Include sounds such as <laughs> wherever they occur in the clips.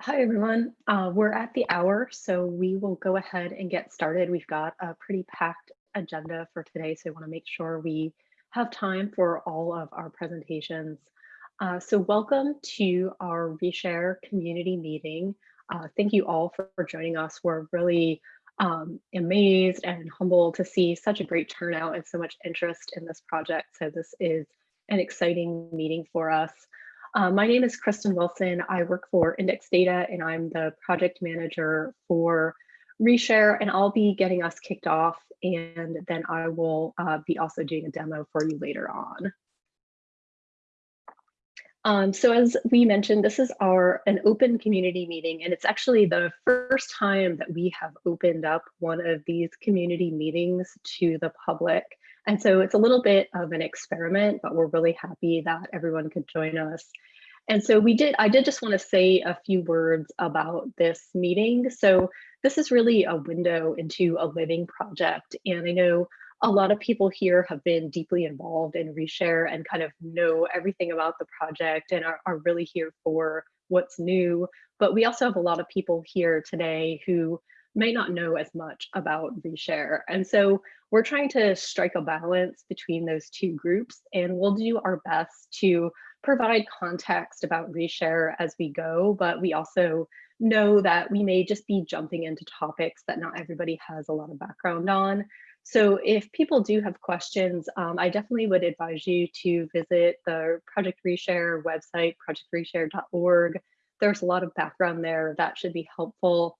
Hi, everyone. Uh, we're at the hour, so we will go ahead and get started. We've got a pretty packed agenda for today, so I want to make sure we have time for all of our presentations. Uh, so welcome to our Reshare community meeting. Uh, thank you all for, joining us. We're really um, amazed and humbled to see such a great turnout and so much interest in this project. So this is an exciting meeting for us. Uh, my name is Kristen Wilson. I work for Index Data and I'm the project manager for Reshare and I'll be getting us kicked off and then I will uh, be also doing a demo for you later on. Um, so as we mentioned, this is our an open community meeting, and it's actually the first time that we have opened up one of these community meetings to the public. And so it's a little bit of an experiment, but we're really happy that everyone could join us. And so we did, I did just want to say a few words about this meeting. So this is really a window into a living project. And I know a lot of people here have been deeply involved in Reshare and kind of know everything about the project and are, are really here for what's new. But we also have a lot of people here today who may not know as much about Reshare. And so we're trying to strike a balance between those two groups and we'll do our best to provide context about Reshare as we go, but we also know that we may just be jumping into topics that not everybody has a lot of background on. So if people do have questions, um, I definitely would advise you to visit the Project Reshare website, projectreshare.org. There's a lot of background there that should be helpful.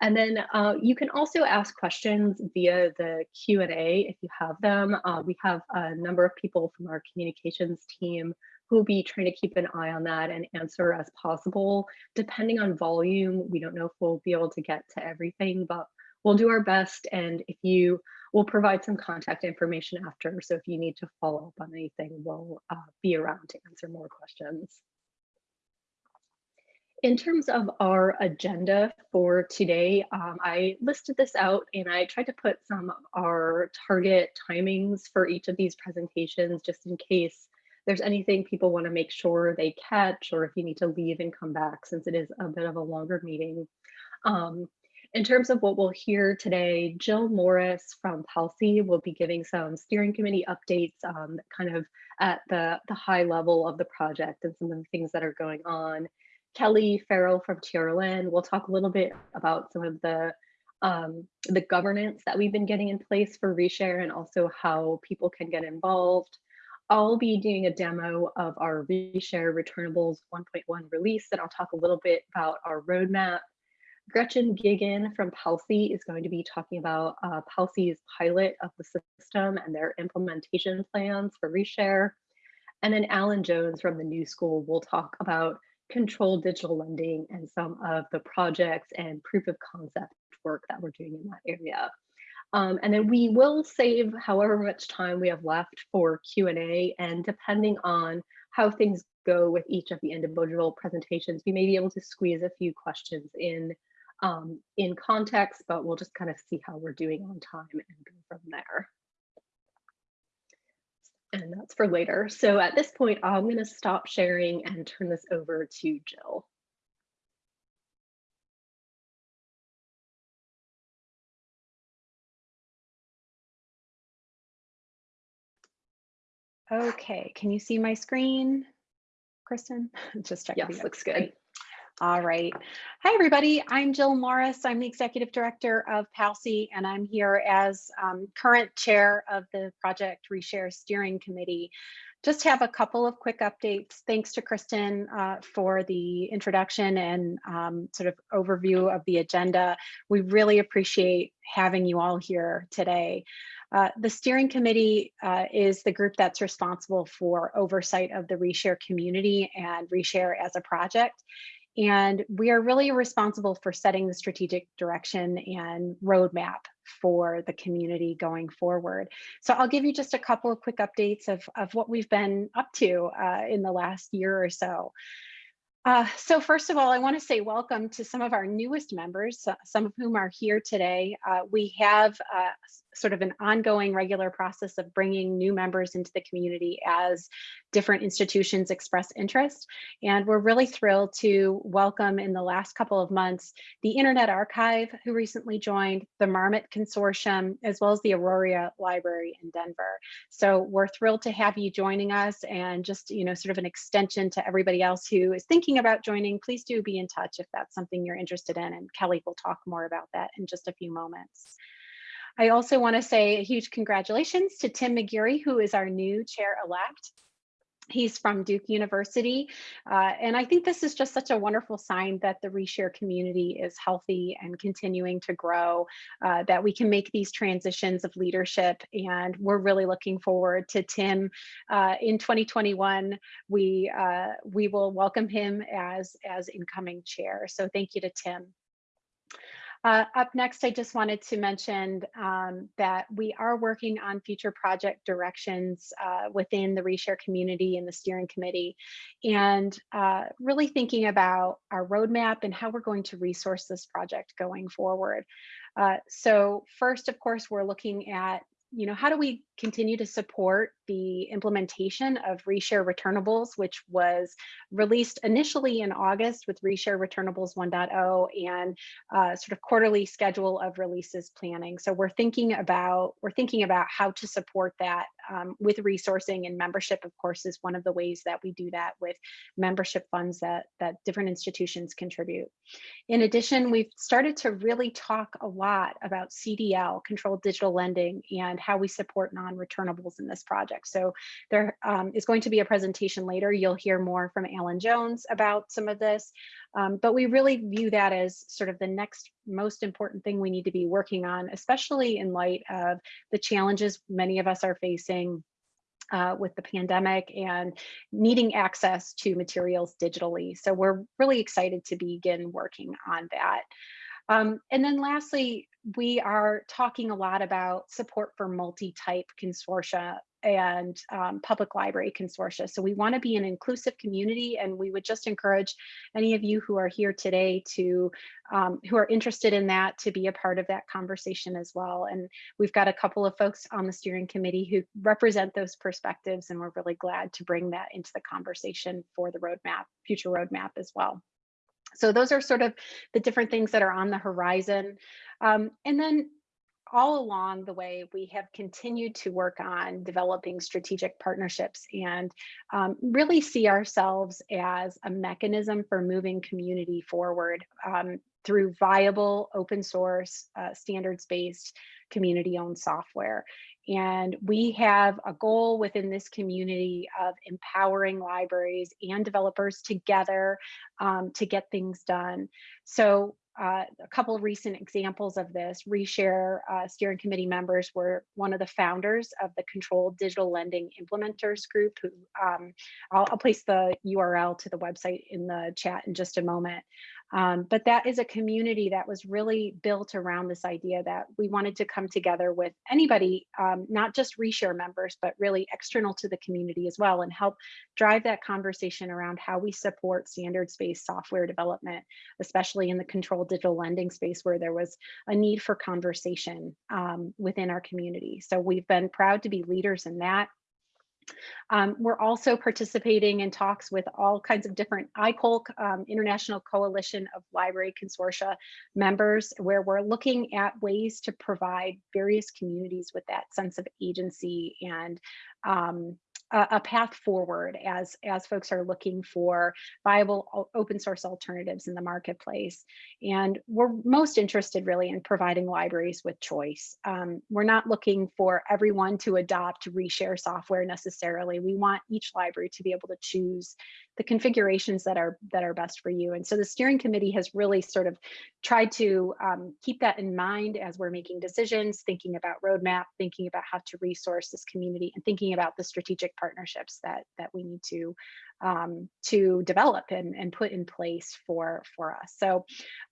And then uh, you can also ask questions via the Q&A if you have them. Uh, we have a number of people from our communications team who will be trying to keep an eye on that and answer as possible. Depending on volume, we don't know if we'll be able to get to everything, but we'll do our best. And if you, we'll provide some contact information after. So if you need to follow up on anything, we'll uh, be around to answer more questions. In terms of our agenda for today, um, I listed this out and I tried to put some of our target timings for each of these presentations just in case there's anything people want to make sure they catch or if you need to leave and come back since it is a bit of a longer meeting. Um, in terms of what we'll hear today, Jill Morris from PALCI will be giving some steering committee updates um, kind of at the, the high level of the project and some of the things that are going on. Kelly Farrell from TRLN will talk a little bit about some of the um, the governance that we've been getting in place for Reshare and also how people can get involved. I'll be doing a demo of our Reshare Returnables 1.1 release, and I'll talk a little bit about our roadmap. Gretchen Gigan from PALCI is going to be talking about uh, PALCI's pilot of the system and their implementation plans for Reshare. And then Alan Jones from the New School will talk about controlled digital lending and some of the projects and proof of concept work that we're doing in that area. Um, and then we will save however much time we have left for Q&A and depending on how things go with each of the individual presentations, we may be able to squeeze a few questions in um, in context, but we'll just kind of see how we're doing on time and go from there and that's for later. So at this point, I'm going to stop sharing and turn this over to Jill. Okay, can you see my screen, Kristen? <laughs> Just checking. Yes, looks good. All right. Hi, everybody. I'm Jill Morris. I'm the Executive Director of PALCI, and I'm here as um, current chair of the Project Reshare Steering Committee. Just have a couple of quick updates. Thanks to Kristen uh, for the introduction and um, sort of overview of the agenda. We really appreciate having you all here today. Uh, the steering committee uh, is the group that's responsible for oversight of the Reshare community and Reshare as a project. And we are really responsible for setting the strategic direction and roadmap for the community going forward. So I'll give you just a couple of quick updates of, of what we've been up to uh, in the last year or so. Uh, so first of all, I want to say welcome to some of our newest members, some of whom are here today. Uh, we have uh, sort of an ongoing regular process of bringing new members into the community as different institutions express interest. And we're really thrilled to welcome in the last couple of months, the Internet Archive, who recently joined, the Marmot Consortium, as well as the Aurora Library in Denver. So we're thrilled to have you joining us and just, you know, sort of an extension to everybody else who is thinking about joining, please do be in touch if that's something you're interested in. And Kelly will talk more about that in just a few moments. I also want to say a huge congratulations to Tim McGeary, who is our new chair-elect. He's from Duke University. Uh, and I think this is just such a wonderful sign that the reshare community is healthy and continuing to grow, uh, that we can make these transitions of leadership. And we're really looking forward to Tim uh, in 2021. We, uh, we will welcome him as, as incoming chair. So thank you to Tim. Uh, up next, I just wanted to mention um, that we are working on future project directions uh, within the Reshare community and the steering committee, and uh, really thinking about our roadmap and how we're going to resource this project going forward. Uh, so first, of course, we're looking at you know, how do we continue to support the implementation of Reshare Returnables, which was released initially in August with Reshare Returnables 1.0 and uh, sort of quarterly schedule of releases planning. So we're thinking about we're thinking about how to support that um, with resourcing and membership. Of course, is one of the ways that we do that with membership funds that that different institutions contribute. In addition, we've started to really talk a lot about CDL, controlled digital lending, and how we support non-returnables in this project. So there um, is going to be a presentation later. You'll hear more from Alan Jones about some of this, um, but we really view that as sort of the next most important thing we need to be working on, especially in light of the challenges many of us are facing uh, with the pandemic and needing access to materials digitally. So we're really excited to begin working on that. Um, and then lastly, we are talking a lot about support for multi-type consortia and um, public library consortia. So we want to be an inclusive community and we would just encourage any of you who are here today to, um, who are interested in that to be a part of that conversation as well. And we've got a couple of folks on the steering committee who represent those perspectives and we're really glad to bring that into the conversation for the roadmap, future roadmap as well. So those are sort of the different things that are on the horizon. Um, and then all along the way, we have continued to work on developing strategic partnerships and um, really see ourselves as a mechanism for moving community forward um, through viable open source, uh, standards-based, community-owned software. And we have a goal within this community of empowering libraries and developers together um, to get things done. So uh, a couple of recent examples of this, Reshare uh, steering committee members were one of the founders of the Controlled Digital Lending Implementers Group. Who um, I'll, I'll, place the URL to the website in the chat in just a moment. Um, but that is a community that was really built around this idea that we wanted to come together with anybody, um, not just reshare members, but really external to the community as well and help drive that conversation around how we support standards-based software development, especially in the controlled digital lending space where there was a need for conversation um, within our community. So we've been proud to be leaders in that. Um, we're also participating in talks with all kinds of different ICOLC, um, International Coalition of Library Consortia members, where we're looking at ways to provide various communities with that sense of agency and um, a, a path forward as, as folks are looking for viable open source alternatives in the marketplace. And we're most interested really in providing libraries with choice. Um, we're not looking for everyone to adopt reshare software necessarily. We want each library to be able to choose the configurations that are that are best for you. And so the steering committee has really sort of tried to um, keep that in mind as we're making decisions, thinking about roadmap, thinking about how to resource this community, and thinking about the strategic partnerships that that we need to um, to develop and, and put in place for, for us. So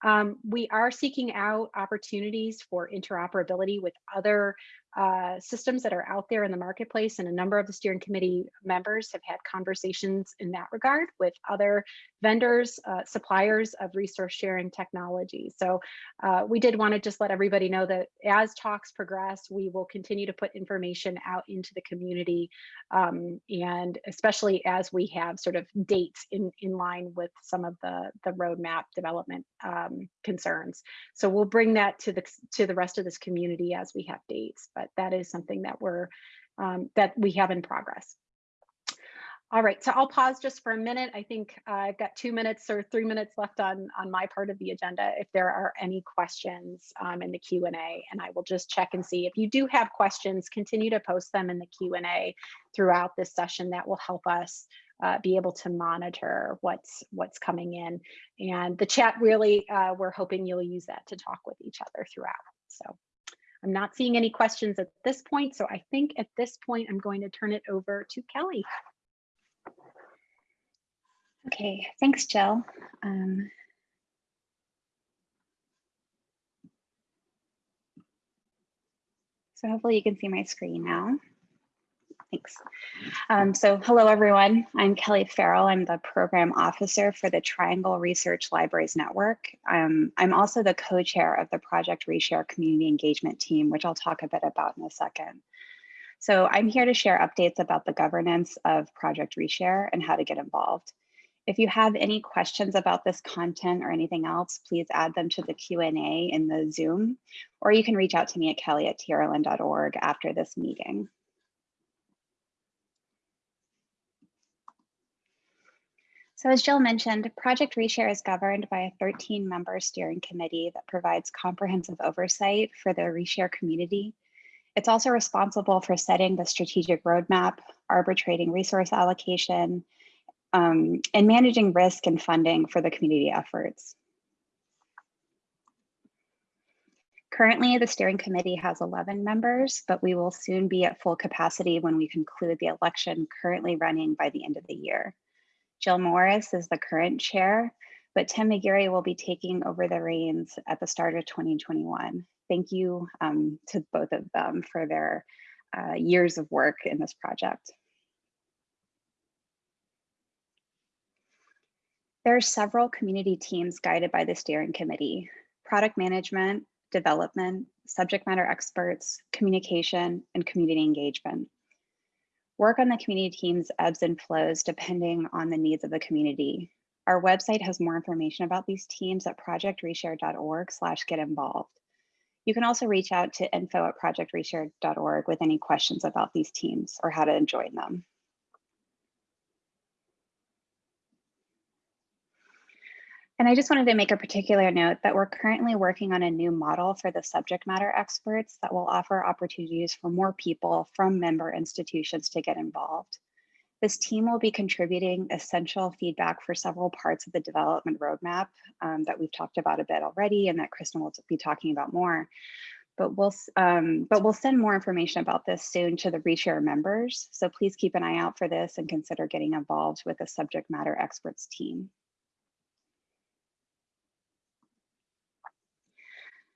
um, we are seeking out opportunities for interoperability with other uh, systems that are out there in the marketplace and a number of the steering committee members have had conversations in that regard with other vendors, uh, suppliers of resource sharing technology. So uh, we did want to just let everybody know that as talks progress, we will continue to put information out into the community um, and especially as we have sort of dates in, in line with some of the, the roadmap development um, concerns. So we'll bring that to the, to the rest of this community as we have dates. But but that is something that we're um, that we have in progress. All right, so I'll pause just for a minute. I think uh, I've got two minutes or three minutes left on, on my part of the agenda if there are any questions um, in the Q&A, and I will just check and see. If you do have questions, continue to post them in the Q&A throughout this session. That will help us uh, be able to monitor what's what's coming in. And the chat really, uh, we're hoping you'll use that to talk with each other throughout. So. I'm not seeing any questions at this point, so I think at this point I'm going to turn it over to Kelly. Okay, thanks, Jill. Um, so hopefully you can see my screen now. Thanks. Um, so hello, everyone. I'm Kelly Farrell. I'm the program officer for the Triangle Research Libraries Network. Um, I'm also the co-chair of the Project Reshare Community Engagement Team, which I'll talk a bit about in a second. So I'm here to share updates about the governance of Project Reshare and how to get involved. If you have any questions about this content or anything else, please add them to the Q&A in the Zoom, or you can reach out to me at kelly at trln.org after this meeting. So as Jill mentioned, Project Reshare is governed by a 13 member steering committee that provides comprehensive oversight for the Reshare community. It's also responsible for setting the strategic roadmap, arbitrating resource allocation, um, and managing risk and funding for the community efforts. Currently, the steering committee has 11 members, but we will soon be at full capacity when we conclude the election currently running by the end of the year. Jill Morris is the current chair, but Tim McGeary will be taking over the reins at the start of 2021. Thank you um, to both of them for their uh, years of work in this project. There are several community teams guided by the steering committee, product management, development, subject matter experts, communication, and community engagement. Work on the community teams ebbs and flows depending on the needs of the community. Our website has more information about these teams at projectreshare.org slash get involved. You can also reach out to info at projectreshare.org with any questions about these teams or how to join them. And I just wanted to make a particular note that we're currently working on a new model for the subject matter experts that will offer opportunities for more people from member institutions to get involved. This team will be contributing essential feedback for several parts of the development roadmap um, that we've talked about a bit already and that Kristen will be talking about more. But we'll, um, but we'll send more information about this soon to the Reshare members. So please keep an eye out for this and consider getting involved with the subject matter experts team.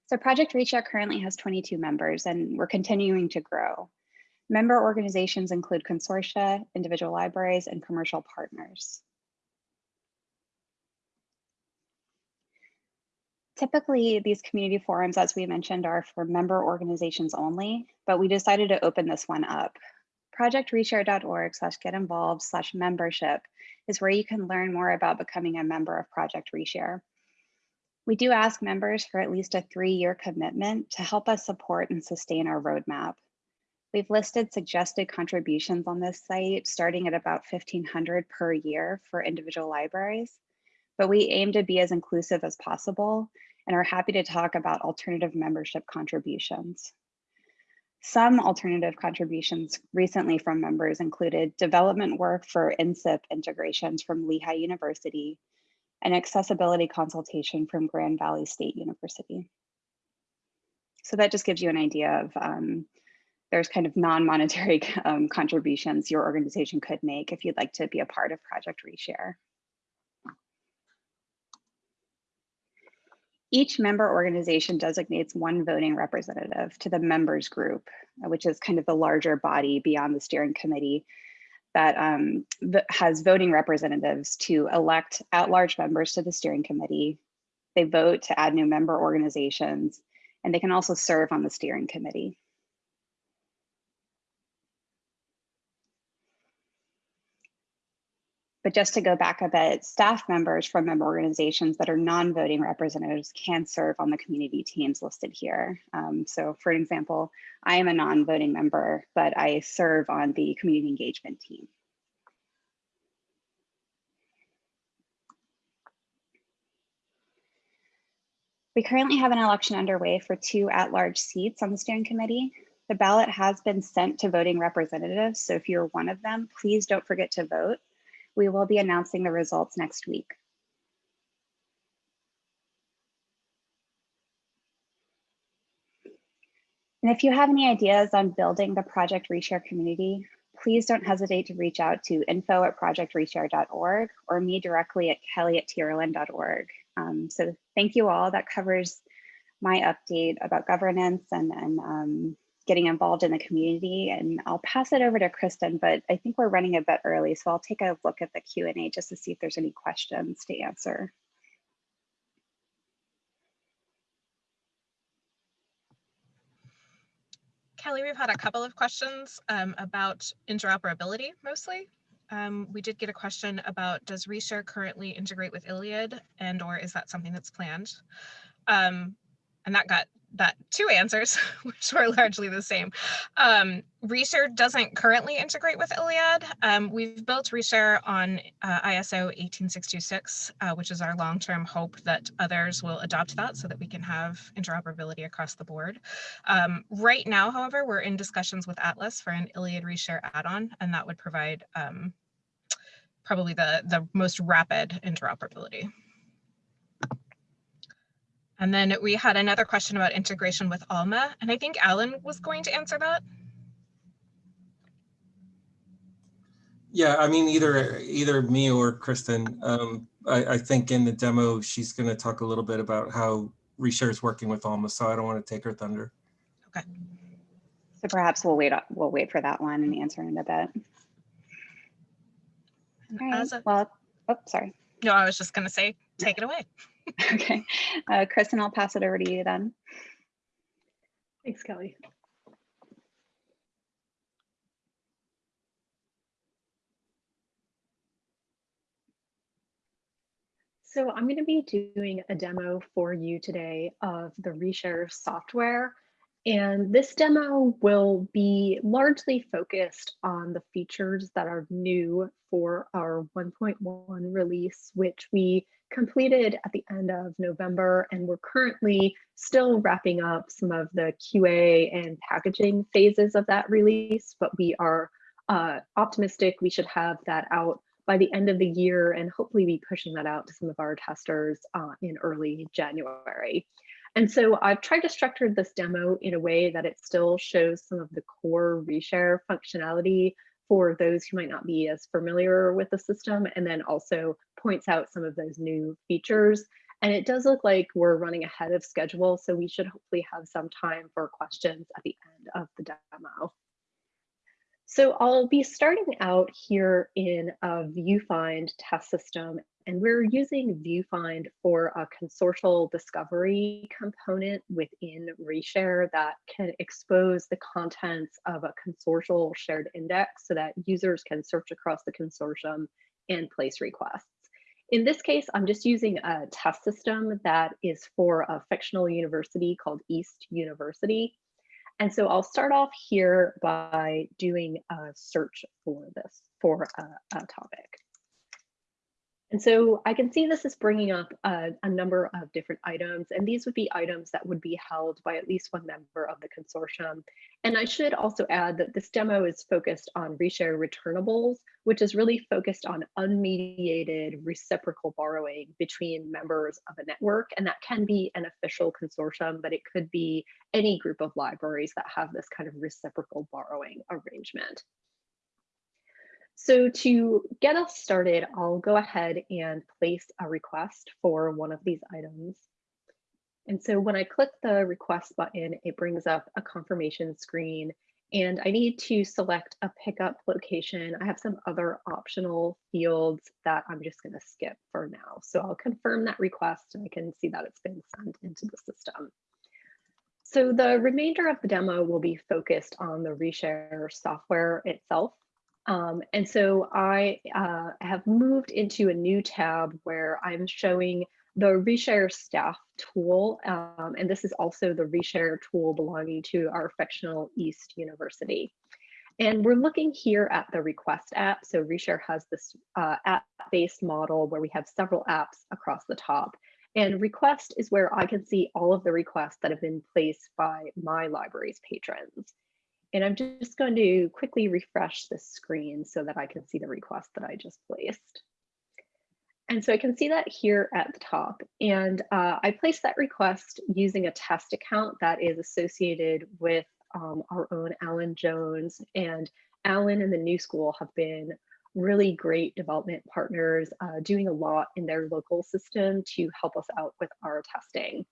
So Project Reshare currently has 22 members and we're continuing to grow. Member organizations include consortia, individual libraries, and commercial partners. Typically, these community forums, as we mentioned, are for member organizations only, but we decided to open this one up. Projectreshare.org slash get involved slash membership is where you can learn more about becoming a member of Project Reshare. We do ask members for at least a three-year commitment to help us support and sustain our roadmap. We've listed suggested contributions on this site, starting at about 1500 per year for individual libraries, but we aim to be as inclusive as possible and are happy to talk about alternative membership contributions. Some alternative contributions recently from members included development work for NCIP integrations from Lehigh University, an accessibility consultation from Grand Valley State University. So that just gives you an idea of um, there's kind of non-monetary <laughs> um, contributions your organization could make if you'd like to be a part of Project Reshare. Each member organization designates one voting representative to the members group, which is kind of the larger body beyond the steering committee that um, has voting representatives to elect at-large members to the steering committee. They vote to add new member organizations, and they can also serve on the steering committee. But just to go back a bit, staff members from member organizations that are non-voting representatives can serve on the community teams listed here. Um, so for example, I am a non-voting member, but I serve on the community engagement team. We currently have an election underway for two at-large seats on the steering committee. The ballot has been sent to voting representatives, so if you're one of them, please don't forget to vote. We will be announcing the results next week. And if you have any ideas on building the Project Reshare community, please don't hesitate to reach out to info at projectreshare.org or me directly at kelly at trln.org. Um, so thank you all. That covers my update about governance and, and um, getting involved in the community. And I'll pass it over to Kristen, but I think we're running a bit early, so I'll take a look at the Q&A just to see if there's any questions to answer. Kelly, we've had a couple of questions um, about interoperability mostly. Um, we did get a question about does Reshare currently integrate with ILLiad and or is that something that's planned? Um, and that got that two answers, <laughs> which were largely the same. Um, Reshare doesn't currently integrate with ILLiad. Um, we've built Reshare on uh, ISO 18626, uh, which is our long-term hope that others will adopt that so that we can have interoperability across the board. Um, right now, however, we're in discussions with Atlas for an ILLiad Reshare add-on, and that would provide um, probably the, the most rapid interoperability. And then we had another question about integration with Alma, and I think Alan was going to answer that. Yeah, I mean, either either me or Kristen. Um, I, I think in the demo, she's going to talk a little bit about how Reshare is working with Alma, so I don't want to take her thunder. Okay. So perhaps we'll wait. We'll wait for that one and answer in a bit. All right. Well, oh, sorry. no, I was just going to say, take it away. <laughs> Okay, uh, Kristen, I'll pass it over to you then. Thanks, Kelly. So I'm going to be doing a demo for you today of the Reshare software. And this demo will be largely focused on the features that are new for our 1.1 release, which we completed at the end of November. And we're currently still wrapping up some of the QA and packaging phases of that release, but we are uh, optimistic we should have that out by the end of the year and hopefully be pushing that out to some of our testers uh, in early January. And so I've tried to structure this demo in a way that it still shows some of the core reshare functionality for those who might not be as familiar with the system, and then also points out some of those new features. And it does look like we're running ahead of schedule, so we should hopefully have some time for questions at the end of the demo. So I'll be starting out here in a VuFind test system, and we're using VuFind for a consortial discovery component within Reshare that can expose the contents of a consortial shared index so that users can search across the consortium and place requests. In this case, I'm just using a test system that is for a fictional university called East University. And so I'll start off here by doing a search for this, for a, a topic. And so I can see this is bringing up a, a, number of different items, and these would be items that would be held by at least one member of the consortium. And I should also add that this demo is focused on reshare returnables, which is really focused on unmediated reciprocal borrowing between members of a network. And that can be an official consortium, but it could be any group of libraries that have this kind of reciprocal borrowing arrangement. So to get us started, I'll go ahead and place a request for one of these items. And so when I click the request button, it brings up a confirmation screen and I need to select a pickup location. I have some other optional fields that I'm just going to skip for now. So I'll confirm that request and I can see that it's been sent into the system. So the remainder of the demo will be focused on the reshare software itself. Um, and so I uh, have moved into a new tab where I'm showing the reshare staff tool, um, and this is also the reshare tool belonging to our fictional East University. And we're looking here at the request app. So reshare has this uh, app-based model where we have several apps across the top. And request is where I can see all of the requests that have been placed by my library's patrons. And I'm just going to quickly refresh the screen so that I can see the request that I just placed. And so I can see that here at the top. And uh, I placed that request using a test account that is associated with um, our own Alan Jones. And Alan and the New School have been really great development partners uh, doing a lot in their local system to help us out with our testing.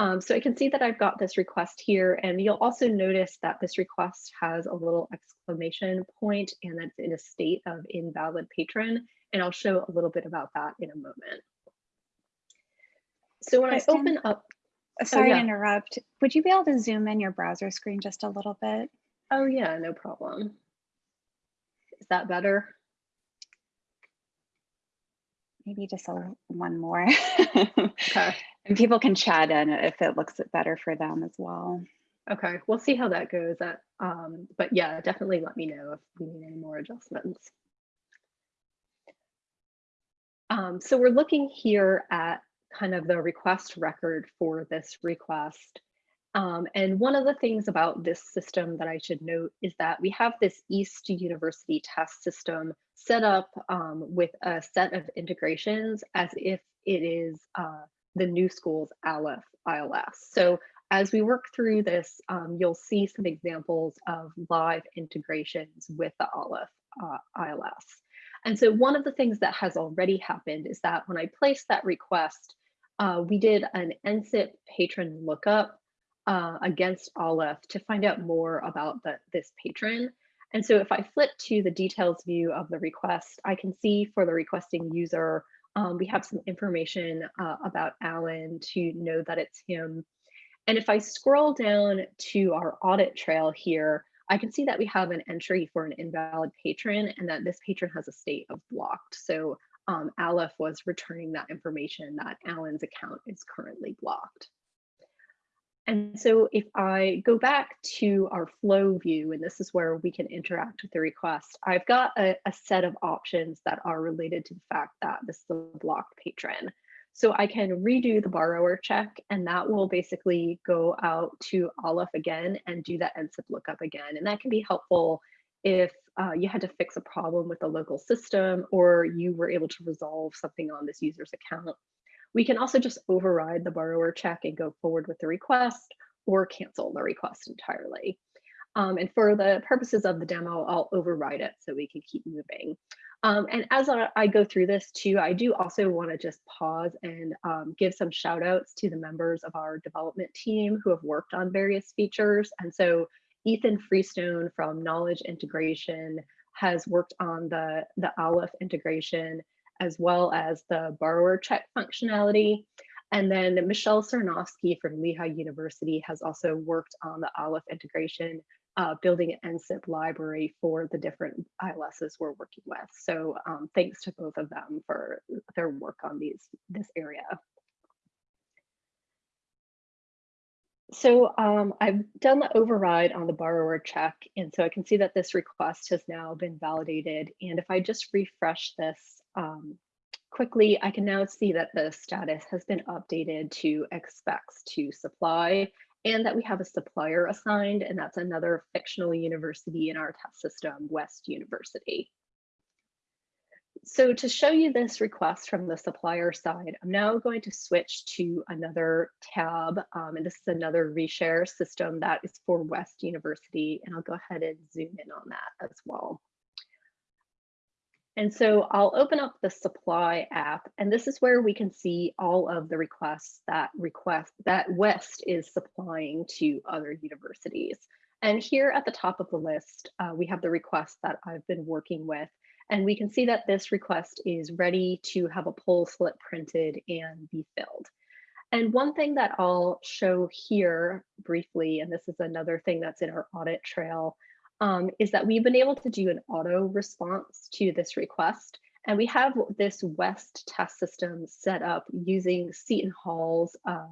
Um, so I can see that I've got this request here and you'll also notice that this request has a little exclamation point and that's in a state of invalid patron. And I'll show a little bit about that in a moment. So when Kristen? I open up, Sorry yeah. to interrupt. Would you be able to zoom in your browser screen just a little bit? oh yeah, no problem. Is that better? Maybe just a, one more. Okay, <laughs> and people can chat in if it looks better for them as well. okay, we'll see how that goes. That, um, but yeah, definitely let me know if we need any more adjustments. Um, so we're looking here at kind of the request record for this request. Um, and one of the things about this system that I should note is that we have this East University test system set up um, with a set of integrations as if it is uh, the new school's Aleph ILS. So as we work through this, um, you'll see some examples of live integrations with the Aleph uh, ILS. And so one of the things that has already happened is that when I placed that request, uh, we did an NCIP patron lookup uh, against Aleph to find out more about the, this patron. And so if I flip to the details view of the request, I can see for the requesting user, um, we have some information uh, about Alan to know that it's him. And if I scroll down to our audit trail here, I can see that we have an entry for an invalid patron and that this patron has a state of blocked. So um, Aleph was returning that information that Alan's account is currently blocked. And so if I go back to our flow view, and this is where we can interact with the request, I've got a, a set of options that are related to the fact that this is a blocked patron. So I can redo the borrower check and that will basically go out to Aleph again and do that NCIP lookup again. And that can be helpful if uh, you had to fix a problem with the local system or you were able to resolve something on this user's account. We can also just override the borrower check and go forward with the request or cancel the request entirely. Um, and for the purposes of the demo, I'll override it so we can keep moving. Um, and as I, go through this too, I do also want to just pause and um, give some shout outs to the members of our development team who have worked on various features. And so Ethan Freestone from Knowledge Integration has worked on the, the Aleph integration as well as the borrower check functionality. And then Michelle Cernovsky from Lehigh University has also worked on the Aleph integration, uh, building an NCIP library for the different ILSs we're working with. So um, thanks to both of them for their work on these this area. So um, I've done the override on the borrower check, and so I can see that this request has now been validated. And if I just refresh this um, quickly, I can now see that the status has been updated to expects to supply and that we have a supplier assigned, and that's another fictional university in our test system, West University. So to show you this request from the supplier side, I'm now going to switch to another tab, um, and this is another reshare system that is for West University, and I'll go ahead and zoom in on that as well. And so I'll open up the supply app, and this is where we can see all of the requests that request that West is supplying to other universities. And here at the top of the list, uh, we have the request that I've been working with. And we can see that this request is ready to have a poll slip printed and be filled. And one thing that I'll show here briefly, and this is another thing that's in our audit trail, um, is that we've been able to do an auto response to this request. And we have this West test system set up using Seton Hall's uh,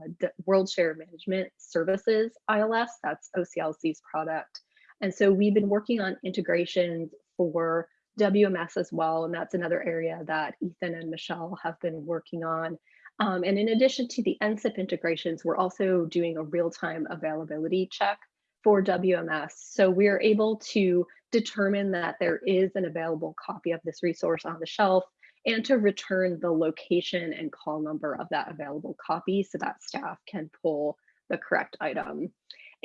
WorldShare Management Services ILS, that's OCLC's product. And so we've been working on integrations for WMS as well, and that's another area that Ethan and Michelle have been working on. Um, and in addition to the NCIP integrations, we're also doing a real-time availability check for WMS. So we're able to determine that there is an available copy of this resource on the shelf and to return the location and call number of that available copy so that staff can pull the correct item.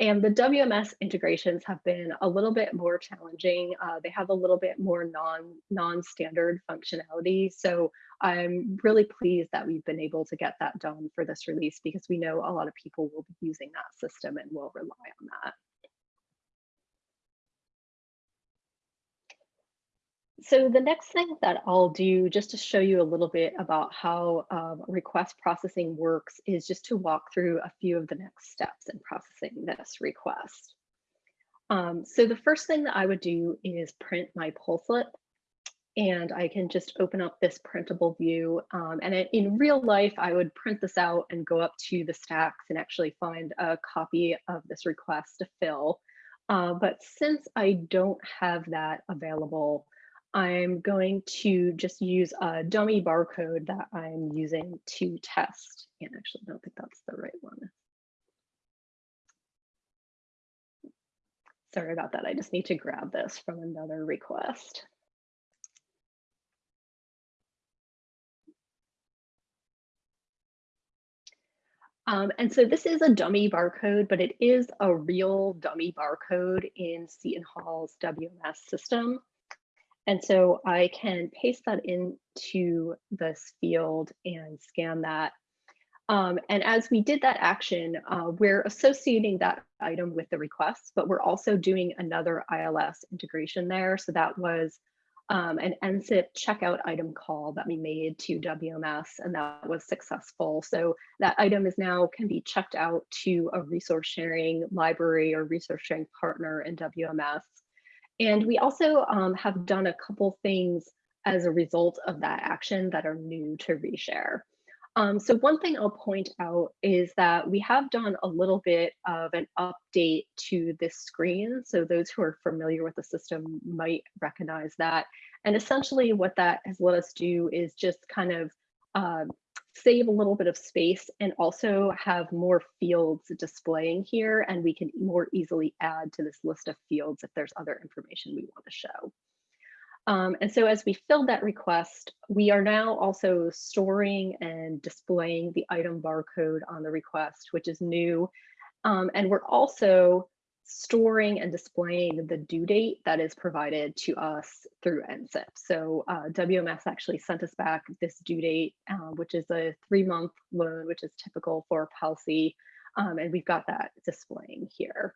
And the WMS integrations have been a little bit more challenging. Uh, they have a little bit more non, non-standard functionality. So I'm really pleased that we've been able to get that done for this release because we know a lot of people will be using that system and will rely on that. So the next thing that I'll do just to show you a little bit about how um, request processing works is just to walk through a few of the next steps in processing this request. Um, so the first thing that I would do is print my slip and I can just open up this printable view. Um, and in real life, I would print this out and go up to the stacks and actually find a copy of this request to fill. Uh, but since I don't have that available, I'm going to just use a dummy barcode that I'm using to test. And actually, I don't think that's the right one. Sorry about that. I just need to grab this from another request. Um, and so this is a dummy barcode, but it is a real dummy barcode in Seton Hall's WMS system. And so I can paste that into this field and scan that. Um, and as we did that action, uh, we're associating that item with the request, but we're also doing another ILS integration there. So that was um, an NCIP checkout item call that we made to WMS and that was successful. So that item is now can be checked out to a resource sharing library or resource sharing partner in WMS. And we also um, have done a couple things as a result of that action that are new to reshare. Um, so one thing I'll point out is that we have done a little bit of an update to this screen. So those who are familiar with the system might recognize that. And essentially what that has let us do is just kind of uh, save a little bit of space and also have more fields displaying here and we can more easily add to this list of fields if there's other information we want to show. Um, and so as we filled that request, we are now also storing and displaying the item barcode on the request, which is new. Um, and we're also storing and displaying the due date that is provided to us through NCIP. So uh, WMS actually sent us back this due date, uh, which is a three month loan, which is typical for PALCI. Um, and we've got that displaying here.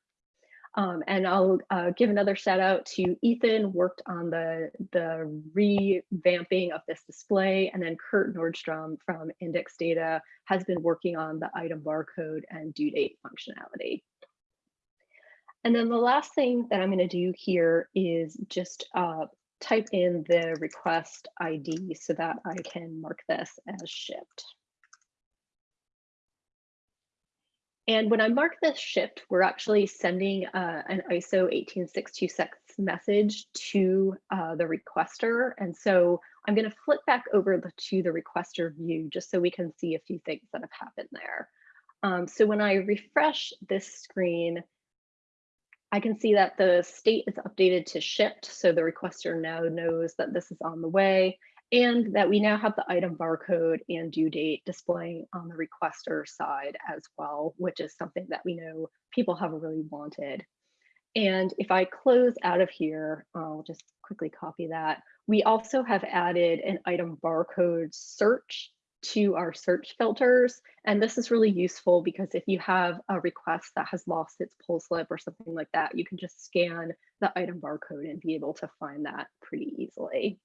Um, and I'll uh, give another shout out to Ethan, worked on the, the revamping of this display, and then Kurt Nordstrom from Index Data has been working on the item barcode and due date functionality. And then the last thing that I'm going to do here is just uh, type in the request ID so that I can mark this as shipped. And when I mark this shipped, we're actually sending uh, an ISO 18626 message to uh, the requester. And so I'm going to flip back over to the requester view just so we can see a few things that have happened there. Um, so when I refresh this screen, I can see that the state is updated to shipped, so the requester now knows that this is on the way, and that we now have the item barcode and due date displaying on the requester side as well, which is something that we know people have really wanted. And if I close out of here, I'll just quickly copy that. We also have added an item barcode search to our search filters. And this is really useful because if you have a request that has lost its pull slip or something like that, you can just scan the item barcode and be able to find that pretty easily.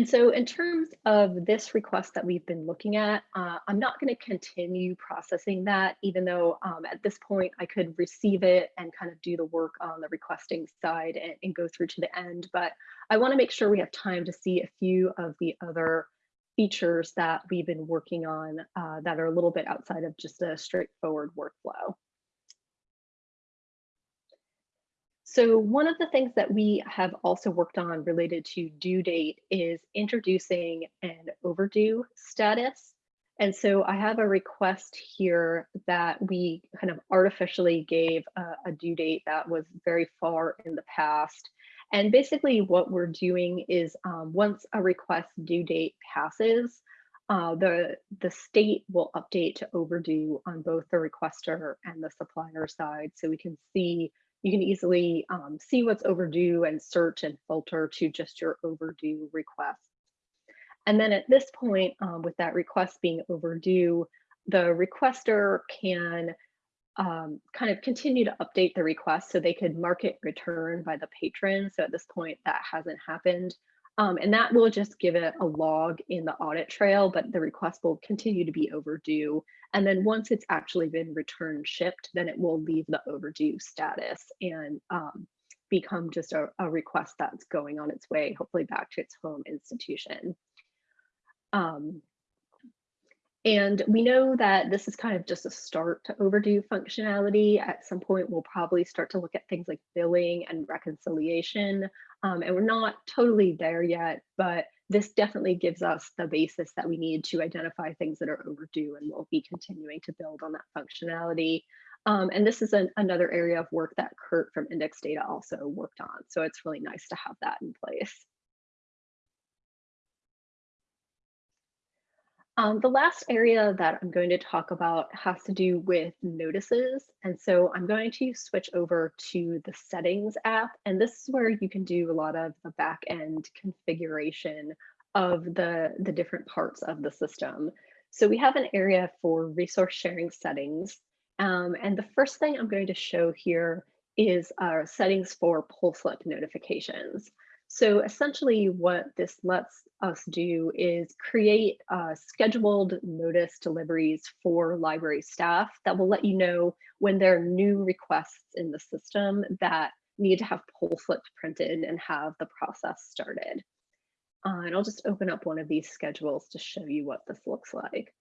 And so in terms of this request that we've been looking at, uh, I'm not going to continue processing that, even though um, at this point I could receive it and kind of do the work on the requesting side and, and go through to the end. But I want to make sure we have time to see a few of the other features that we've been working on uh, that are a little bit outside of just a straightforward workflow. So one of the things that we have also worked on related to due date is introducing an overdue status. And so I have a request here that we kind of artificially gave a, a, due date that was very far in the past. And basically what we're doing is um, once a request due date passes, uh, the, the state will update to overdue on both the requester and the supplier side. So we can see you can easily um, see what's overdue and search and filter to just your overdue request. And then at this point, um, with that request being overdue, the requester can um, kind of continue to update the request so they could mark it return by the patron. So at this point, that hasn't happened. Um, and that will just give it a log in the audit trail, but the request will continue to be overdue. And then once it's actually been returned shipped, then it will leave the overdue status and um, become just a, a, request that's going on its way, hopefully back to its home institution. Um, and we know that this is kind of just a start to overdue functionality. At some point, we'll probably start to look at things like billing and reconciliation. Um, and we're not totally there yet, but this definitely gives us the basis that we need to identify things that are overdue and we'll be continuing to build on that functionality. Um, and this is an, another area of work that Kurt from Index Data also worked on. So it's really nice to have that in place. Um, the last area that I'm going to talk about has to do with notices. And so I'm going to switch over to the settings app. And this is where you can do a lot of the back end configuration of the, the different parts of the system. So we have an area for resource sharing settings. Um, and the first thing I'm going to show here is our settings for pull slip notifications. So essentially what this lets us do is create uh, scheduled notice deliveries for library staff that will let you know when there are new requests in the system that need to have pull slips printed and have the process started. Uh, and I'll just open up one of these schedules to show you what this looks like.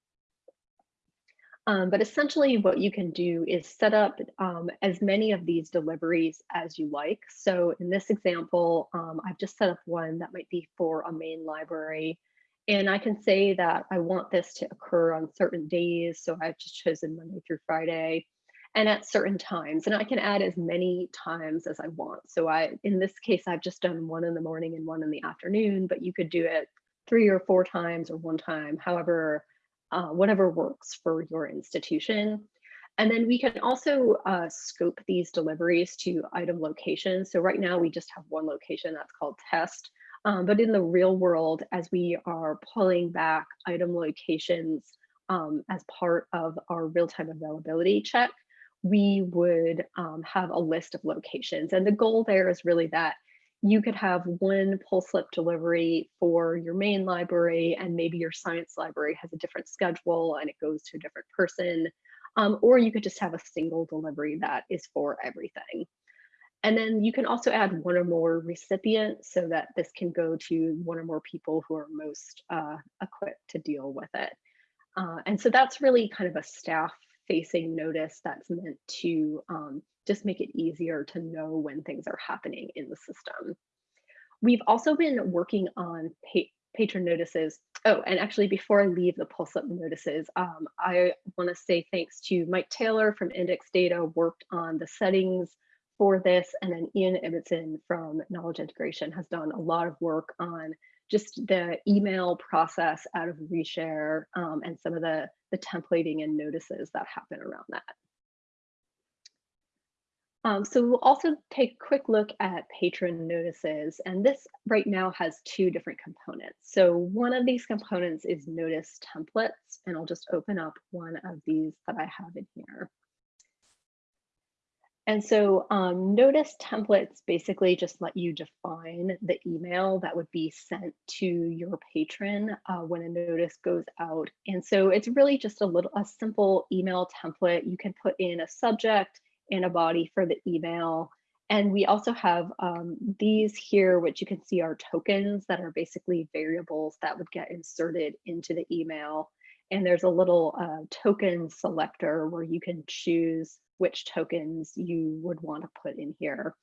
Um, but essentially what you can do is set up um, as many of these deliveries as you like. So in this example, um, I've just set up one that might be for a main library. And I can say that I want this to occur on certain days. So I've just chosen Monday through Friday and at certain times. And I can add as many times as I want. So I, in this case, I've just done one in the morning and one in the afternoon, but you could do it three or four times or one time, however uh, whatever works for your institution. And then we can also uh, scope these deliveries to item locations. So right now we just have one location that's called test. Um, but in the real world, as we are pulling back item locations um, as part of our real-time availability check, we would um, have a list of locations. And the goal there is really that you could have one pull slip delivery for your main library and maybe your science library has a different schedule and it goes to a different person. Um, or you could just have a single delivery that is for everything. And then you can also add one or more recipients so that this can go to one or more people who are most uh, equipped to deal with it. Uh, and so that's really kind of a staff facing notice that's meant to um, just make it easier to know when things are happening in the system. We've also been working on pa patron notices. Oh, and actually before I leave the pull slip notices, um, I wanna say thanks to Mike Taylor from Index Data worked on the settings for this, and then Ian Ibbotson from Knowledge Integration has done a lot of work on just the email process out of reshare um, and some of the the templating and notices that happen around that. Um, so we'll also take a quick look at patron notices, and this right now has two different components. So one of these components is notice templates, and I'll just open up one of these that I have in here. And so um, notice templates basically just let you define the email that would be sent to your patron uh, when a notice goes out. And so it's really just a little a simple email template. You can put in a subject, and a body for the email. And we also have um, these here, which you can see are tokens that are basically variables that would get inserted into the email. And there's a little uh, token selector where you can choose which tokens you would want to put in here.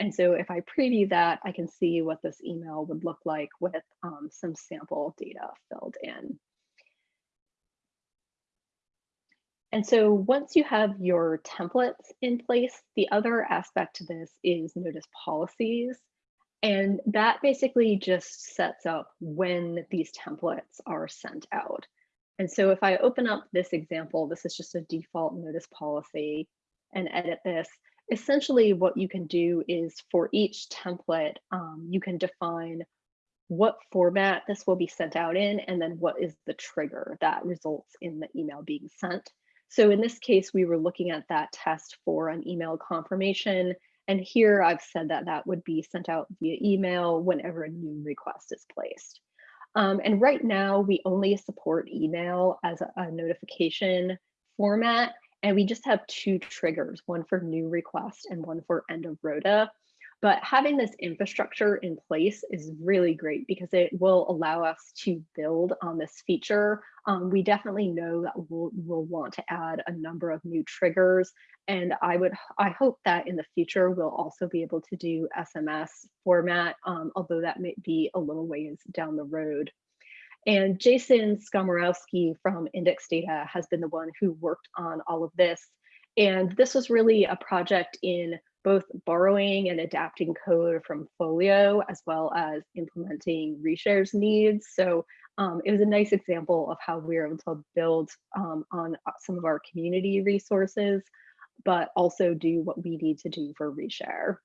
And so if I preview that, I can see what this email would look like with um, some sample data filled in. And so once you have your templates in place, the other aspect to this is notice policies. And that basically just sets up when these templates are sent out. And so if I open up this example, this is just a default notice policy and edit this. Essentially what you can do is for each template, um, you can define what format this will be sent out in, and then what is the trigger that results in the email being sent. So in this case, we were looking at that test for an email confirmation. And here I've said that that would be sent out via email whenever a new request is placed. Um, and right now we only support email as a, a notification format. And we just have two triggers, one for new request and one for end of rota. But having this infrastructure in place is really great because it will allow us to build on this feature. Um, we definitely know that we'll, we'll want to add a number of new triggers. And I would, I hope that in the future, we'll also be able to do SMS format, um, although that may be a little ways down the road. And Jason Skomorowski from Index Data has been the one who worked on all of this. And this was really a project in both borrowing and adapting code from Folio as well as implementing reshares needs. So um, it was a nice example of how we were able to build um, on uh, some of our community resources, but also do what we need to do for reshare.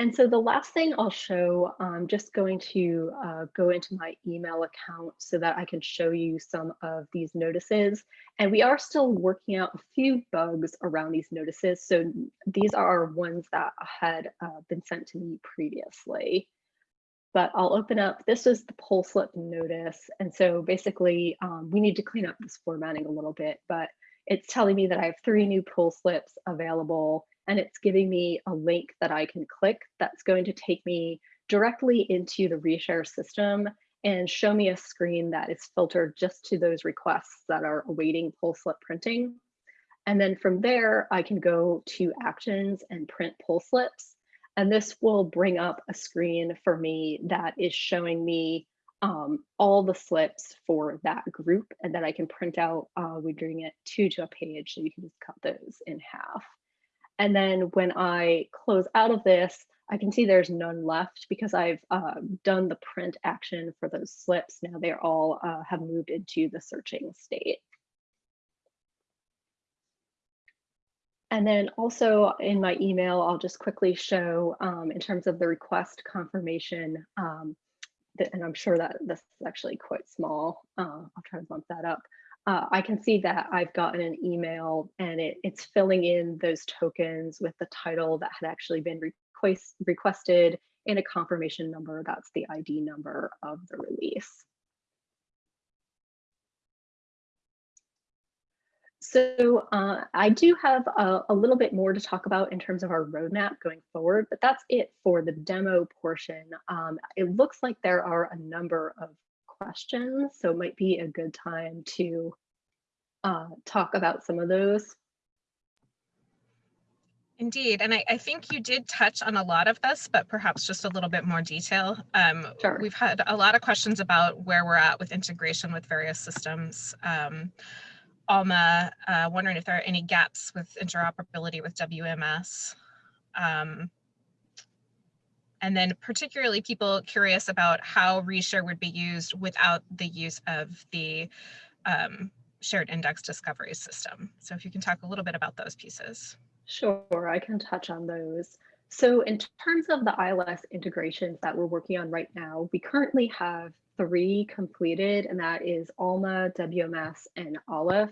And so the last thing I'll show, I'm just going to uh, go into my email account so that I can show you some of these notices. And we are still working out a few bugs around these notices. So these are ones that had uh, been sent to me previously. But I'll open up, this is the pull slip notice. And so basically um, we need to clean up this formatting a little bit, but it's telling me that I have three new pull slips available and it's giving me a link that I can click that's going to take me directly into the reshare system and show me a screen that is filtered just to those requests that are awaiting pull slip printing. And then from there, I can go to actions and print pull slips. And this will bring up a screen for me that is showing me um, all the slips for that group and then I can print out, uh, we're doing it two to a page so you can just cut those in half. And then when I close out of this, I can see there's none left because I've uh, done the print action for those slips. Now they're all uh, have moved into the searching state. And then also in my email, I'll just quickly show um, in terms of the request confirmation, um, that, and I'm sure that this is actually quite small. Uh, I'll try to bump that up uh, I can see that I've gotten an email and it, it's filling in those tokens with the title that had actually been request, requested and a confirmation number. That's the ID number of the release. So uh, I do have a, a, little bit more to talk about in terms of our roadmap going forward, but that's it for the demo portion. Um, it looks like there are a number of questions, so it might be a good time to uh, talk about some of those. Indeed, and I, I, think you did touch on a lot of this, but perhaps just a little bit more detail. Um, sure. We've had a lot of questions about where we're at with integration with various systems. Um, Alma, uh, wondering if there are any gaps with interoperability with WMS. Um, and then particularly people curious about how reshare would be used without the use of the um, shared index discovery system. So if you can talk a little bit about those pieces. Sure, I can touch on those. So in terms of the ILS integrations that we're working on right now, we currently have three completed, and that is ALMA, WMS, and Aleph.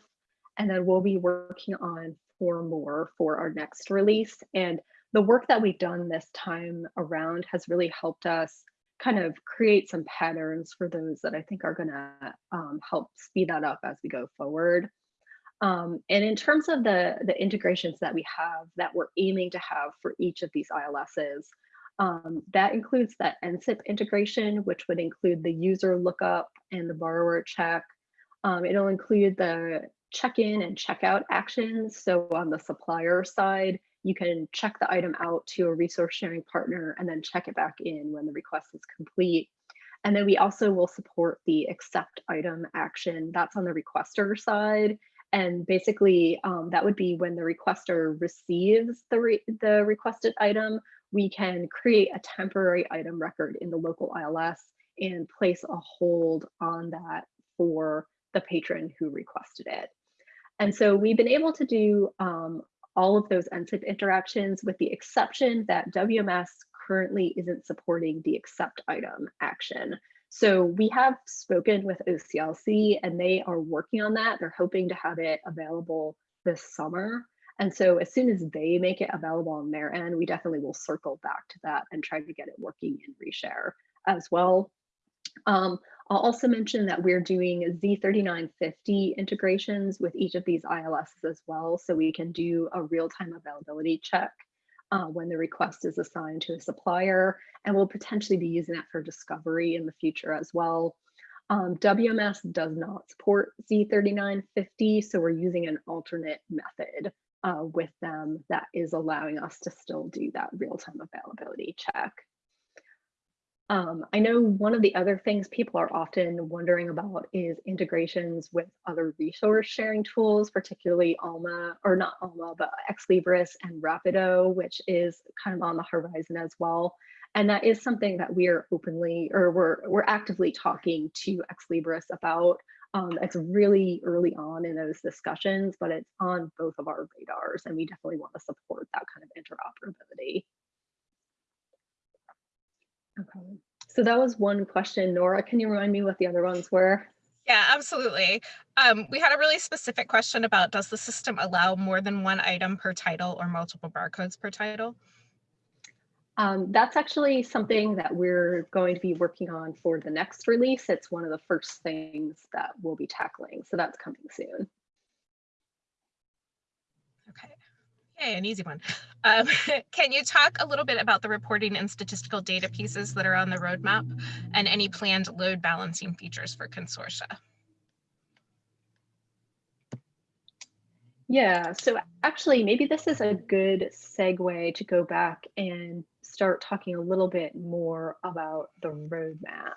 And then we'll be working on four more for our next release. And the work that we've done this time around has really helped us kind of create some patterns for those that I think are going to um, help speed that up as we go forward. Um, and in terms of the, the integrations that we have that we're aiming to have for each of these ILSs, um, that includes that NCIP integration, which would include the user lookup and the borrower check. Um, it'll include the check-in and check-out actions. So on the supplier side, you can check the item out to a resource sharing partner and then check it back in when the request is complete. And then we also will support the accept item action. That's on the requester side. And basically, um, that would be when the requester receives the, re the requested item, we can create a temporary item record in the local ILS and place a hold on that for the patron who requested it. And so we've been able to do um, all of those NCIP interactions with the exception that WMS currently isn't supporting the accept item action. So we have spoken with OCLC and they are working on that. They're hoping to have it available this summer. And so as soon as they make it available on their end, we definitely will circle back to that and try to get it working in reshare as well. Um, I'll also mention that we're doing Z39.50 integrations with each of these ILSs as well, so we can do a real-time availability check uh, when the request is assigned to a supplier, and we'll potentially be using that for discovery in the future as well. Um, WMS does not support Z39.50, so we're using an alternate method uh, with them that is allowing us to still do that real-time availability check. Um, I know one of the other things people are often wondering about is integrations with other resource sharing tools, particularly Alma, or not Alma, but Ex Libris and Rapido, which is kind of on the horizon as well. And that is something that we are openly, or we're, we're actively talking to Ex Libris about. Um, it's really early on in those discussions, but it's on both of our radars, and we definitely want to support that kind of interoperability. Okay, so that was one question. Nora, can you remind me what the other ones were? Yeah, absolutely. Um, we had a really specific question about does the system allow more than one item per title or multiple barcodes per title? Um, that's actually something that we're going to be working on for the next release. It's one of the first things that we'll be tackling. So that's coming soon. Okay. Yay, an easy one. Um, <laughs> can you talk a little bit about the reporting and statistical data pieces that are on the roadmap and any planned load balancing features for consortia? Yeah, so actually, maybe this is a good segue to go back and start talking a little bit more about the roadmap.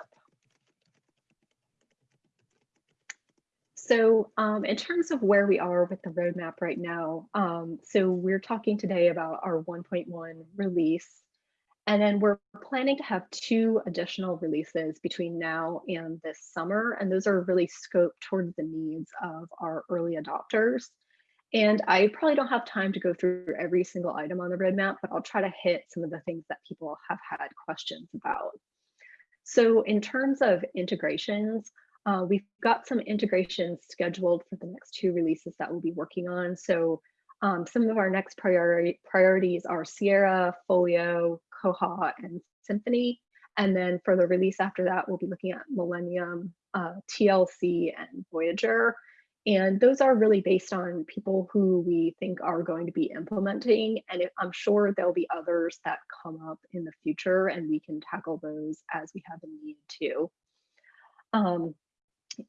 So um, in terms of where we are with the roadmap right now, um, so we're talking today about our 1.1 release, and then we're planning to have two additional releases between now and this summer, and those are really scoped towards the needs of our early adopters. And I probably don't have time to go through every single item on the roadmap, but I'll try to hit some of the things that people have had questions about. So in terms of integrations, uh, we've got some integrations scheduled for the next two releases that we'll be working on. So um, some of our next priority priorities are Sierra, Folio, Koha, and Symphony. And then for the release after that, we'll be looking at Millennium, uh, TLC, and Voyager. And those are really based on people who we think are going to be implementing. And I'm sure there'll be others that come up in the future and we can tackle those as we have a need to. Um,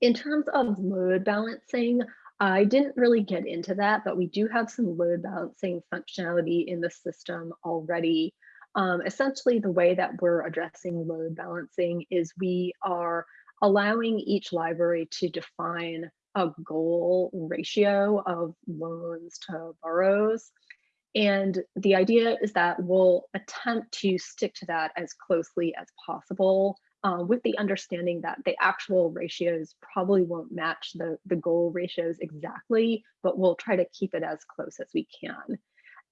in terms of load balancing, I didn't really get into that, but we do have some load balancing functionality in the system already. Um, essentially, the way that we're addressing load balancing is we are allowing each library to define a goal ratio of loans to borrows. And the idea is that we'll attempt to stick to that as closely as possible uh, with the understanding that the actual ratios probably won't match the, the goal ratios exactly, but we'll try to keep it as close as we can.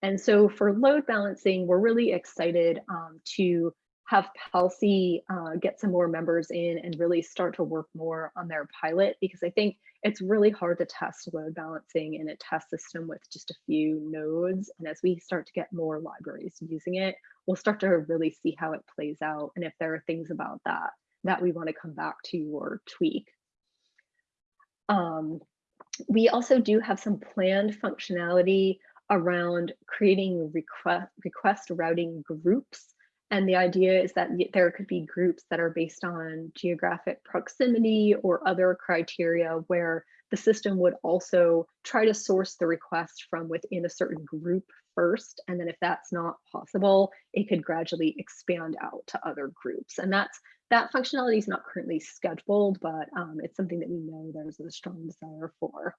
And so for load balancing, we're really excited um, to have PALCI uh, get some more members in and really start to work more on their pilot because I think it's really hard to test load balancing in a test system with just a few nodes. And as we start to get more libraries using it, we'll start to really see how it plays out and if there are things about that that we want to come back to or tweak. Um, we also do have some planned functionality around creating request, request routing groups and the idea is that there could be groups that are based on geographic proximity or other criteria where the system would also try to source the request from within a certain group first. And then if that's not possible, it could gradually expand out to other groups. And that's that functionality is not currently scheduled, but um, it's something that we know there's a strong desire for.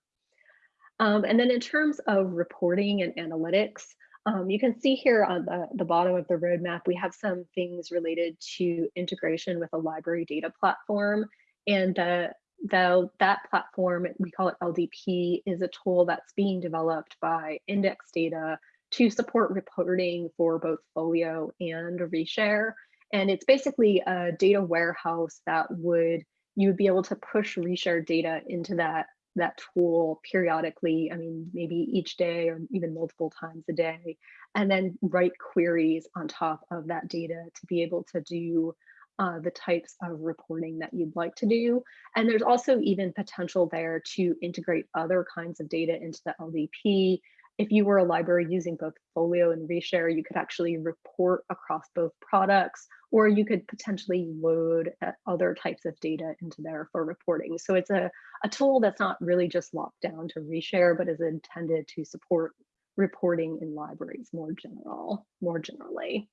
Um, and then in terms of reporting and analytics, um, you can see here on the, the bottom of the roadmap, we have some things related to integration with a library data platform. And the, the, that platform, we call it LDP, is a tool that's being developed by Index Data to support reporting for both Folio and Reshare. And it's basically a data warehouse that would, you would be able to push Reshare data into that that tool periodically, I mean, maybe each day or even multiple times a day, and then write queries on top of that data to be able to do uh, the types of reporting that you'd like to do. And there's also even potential there to integrate other kinds of data into the LDP. If you were a library using both Folio and Reshare, you could actually report across both products, or you could potentially load uh, other types of data into there for reporting. So it's a, a tool that's not really just locked down to Reshare, but is intended to support reporting in libraries more general, more generally.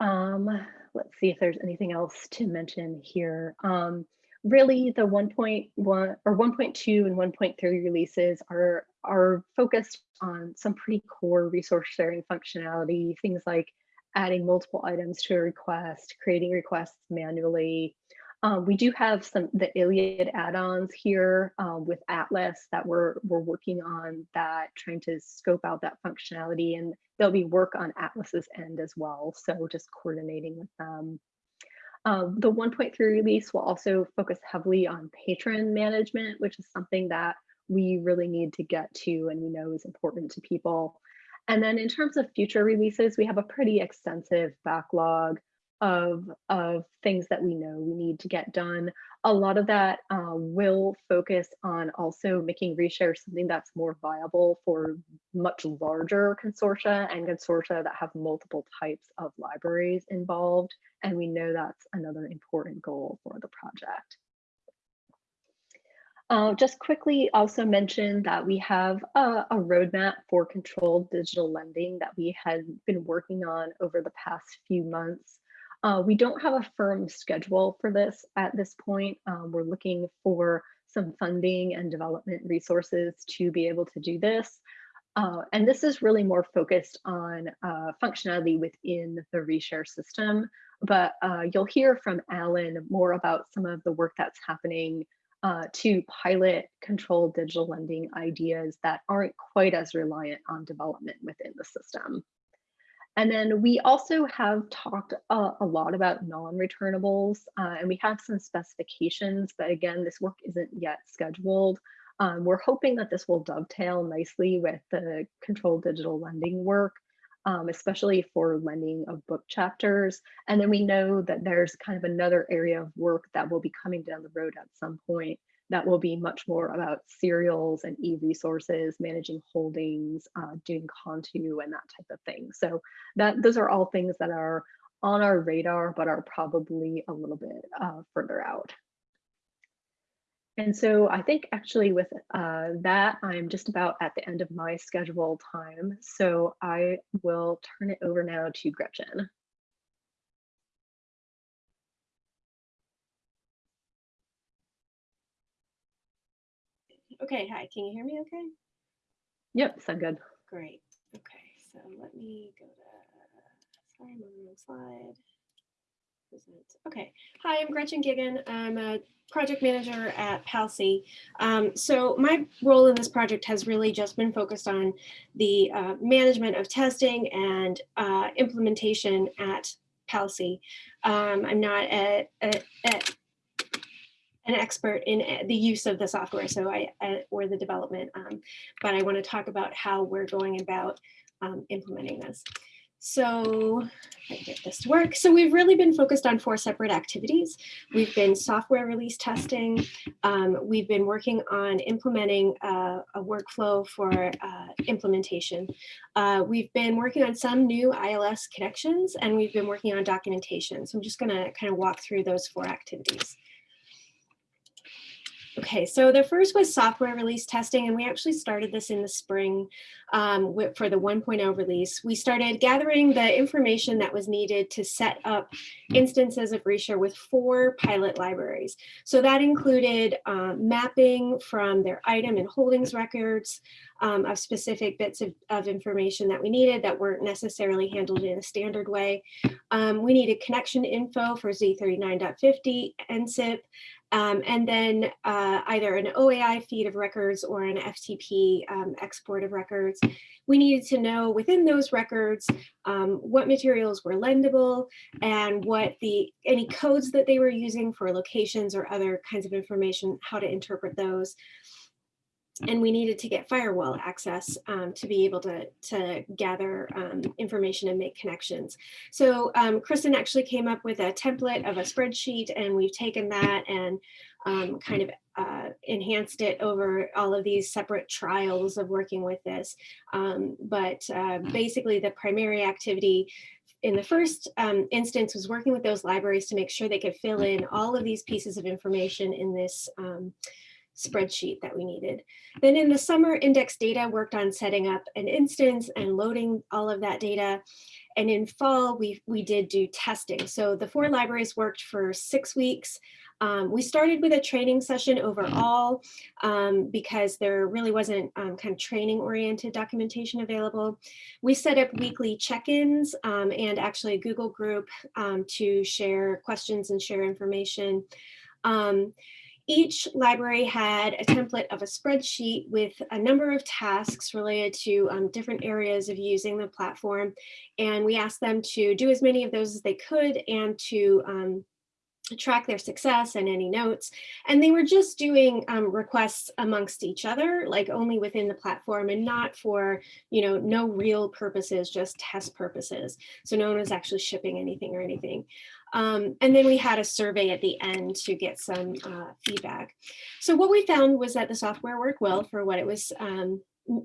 Um, let's see if there's anything else to mention here. Um, really the 1.1 or 1.2 and 1.3 releases are, are focused on some pretty core resource sharing functionality, things like adding multiple items to a request, creating requests manually. Um, we do have some the ILLiad add-ons here um, with Atlas that we're we're working on that, trying to scope out that functionality, and there'll be work on Atlas's end as well. So just coordinating with them. Um, the 1.3 release will also focus heavily on patron management, which is something that we really need to get to and we know is important to people. And then in terms of future releases, we have a pretty extensive backlog of, of things that we know we need to get done. A lot of that uh, will focus on also making reshare something that's more viable for much larger consortia and consortia that have multiple types of libraries involved. And we know that's another important goal for the project. Uh, just quickly also mention that we have a, a, roadmap for controlled digital lending that we had been working on over the past few months. Uh, we don't have a firm schedule for this at this point. Um, we're looking for some funding and development resources to be able to do this. Uh, and this is really more focused on uh, functionality within the reshare system. But uh, you'll hear from Alan more about some of the work that's happening uh, to pilot controlled digital lending ideas that aren't quite as reliant on development within the system. And then we also have talked a, a lot about non-returnables uh, and we have some specifications, but again, this work isn't yet scheduled. Um, we're hoping that this will dovetail nicely with the controlled digital lending work, um, especially for lending of book chapters. And then we know that there's kind of another area of work that will be coming down the road at some point that will be much more about serials and e-resources, managing holdings, uh, doing Contu and that type of thing. So that those are all things that are on our radar, but are probably a little bit uh, further out. And so I think actually with uh, that, I'm just about at the end of my scheduled time. So I will turn it over now to Gretchen. Okay, hi, can you hear me okay? Yep, sound good. Great. Okay, so let me go to, sorry, I'm on the wrong slide. Okay. Hi, I'm Gretchen Gueguen. I'm a project manager at PALCI. Um, so my role in this project has really just been focused on the uh, management of testing and uh, implementation at PALCI. Um, I'm not a, a, a, an expert in uh, the use of the software, so I or the development, um, but I want to talk about how we're going about um, implementing this. So I get this to work. So we've really been focused on four separate activities. We've been software release testing. Um, we've been working on implementing uh, a workflow for uh, implementation. Uh, we've been working on some new ILS connections and we've been working on documentation. So I'm just gonna kind of walk through those four activities. Okay, so the first was software release testing, and we actually started this in the spring um, for the 1.0 release. We started gathering the information that was needed to set up instances of Reshare with four pilot libraries. So that included um, mapping from their item and holdings records um, of specific bits of, of, information that we needed that weren't necessarily handled in a standard way. Um, we needed connection info for Z39.50 NCIP, um, and then uh, either an OAI feed of records or an FTP um, export of records. We needed to know within those records um, what materials were lendable and what the any codes that they were using for locations or other kinds of information, how to interpret those and we needed to get firewall access um, to be able to, to gather um, information and make connections. So um, Kristen actually came up with a template of a spreadsheet and we've taken that and um, kind of uh, enhanced it over all of these separate trials of working with this. Um, but uh, basically the primary activity in the first um, instance was working with those libraries to make sure they could fill in all of these pieces of information in this spreadsheet that we needed. Then in the summer, index data worked on setting up an instance and loading all of that data. And in fall, we, we did do testing. So the four libraries worked for six weeks. Um, we started with a training session overall um, because there really wasn't um, kind of training oriented documentation available. We set up weekly check-ins um, and actually a Google group um, to share questions and share information. Um, each library had a template of a spreadsheet with a number of tasks related to um, different areas of using the platform. And we asked them to do as many of those as they could and to um, track their success and any notes. And they were just doing um, requests amongst each other, like only within the platform and not for, you know, no real purposes, just test purposes. So no one was actually shipping anything or anything. Um, and then we had a survey at the end to get some uh, feedback. So what we found was that the software worked well for what it was um,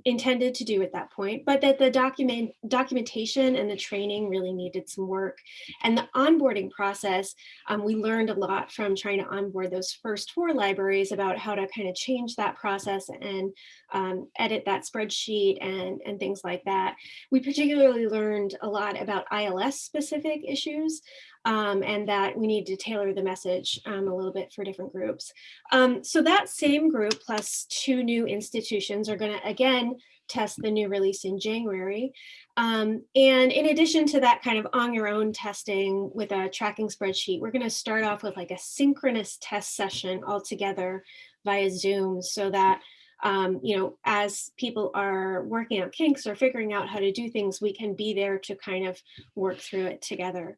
intended to do at that point, but that the document documentation and the training really needed some work. And the onboarding process, um, we learned a lot from trying to onboard those first four libraries about how to kind of change that process and um, edit that spreadsheet and, and things like that. We particularly learned a lot about ILS specific issues um, and that we need to tailor the message um, a little bit for different groups. Um, so that same group plus two new institutions are going to again test the new release in January. Um, and in addition to that kind of on your own testing with a tracking spreadsheet, we're going to start off with like a synchronous test session all together via Zoom so that um, you know, as people are working out kinks or figuring out how to do things, we can be there to kind of work through it together.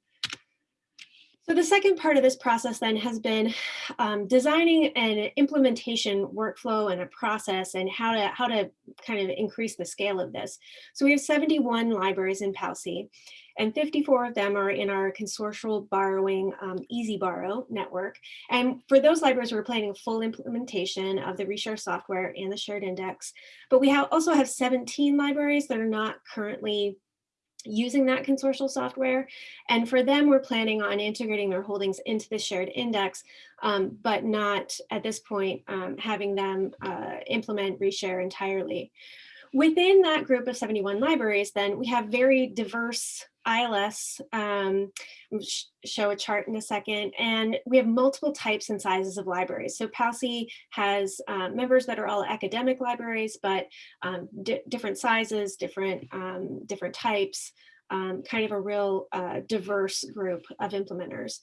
So the second part of this process then has been um, designing an implementation workflow and a process and how to how to kind of increase the scale of this. So we have 71 libraries in PALCI and 54 of them are in our consortial borrowing um, E-ZBorrow network. And for those libraries, we're planning a full implementation of the Reshare software and the shared index. But we have also have 17 libraries that are not currently using that consortial software. And for them, we're planning on integrating their holdings into the shared index, um, but not at this point um, having them uh, implement reshare entirely. Within that group of 71 libraries, then we have very diverse ILS, um, sh show a chart in a second, and we have multiple types and sizes of libraries. So PALCI has uh, members that are all academic libraries, but um, di different sizes, different, um, different types, um, kind of a real uh, diverse group of implementers.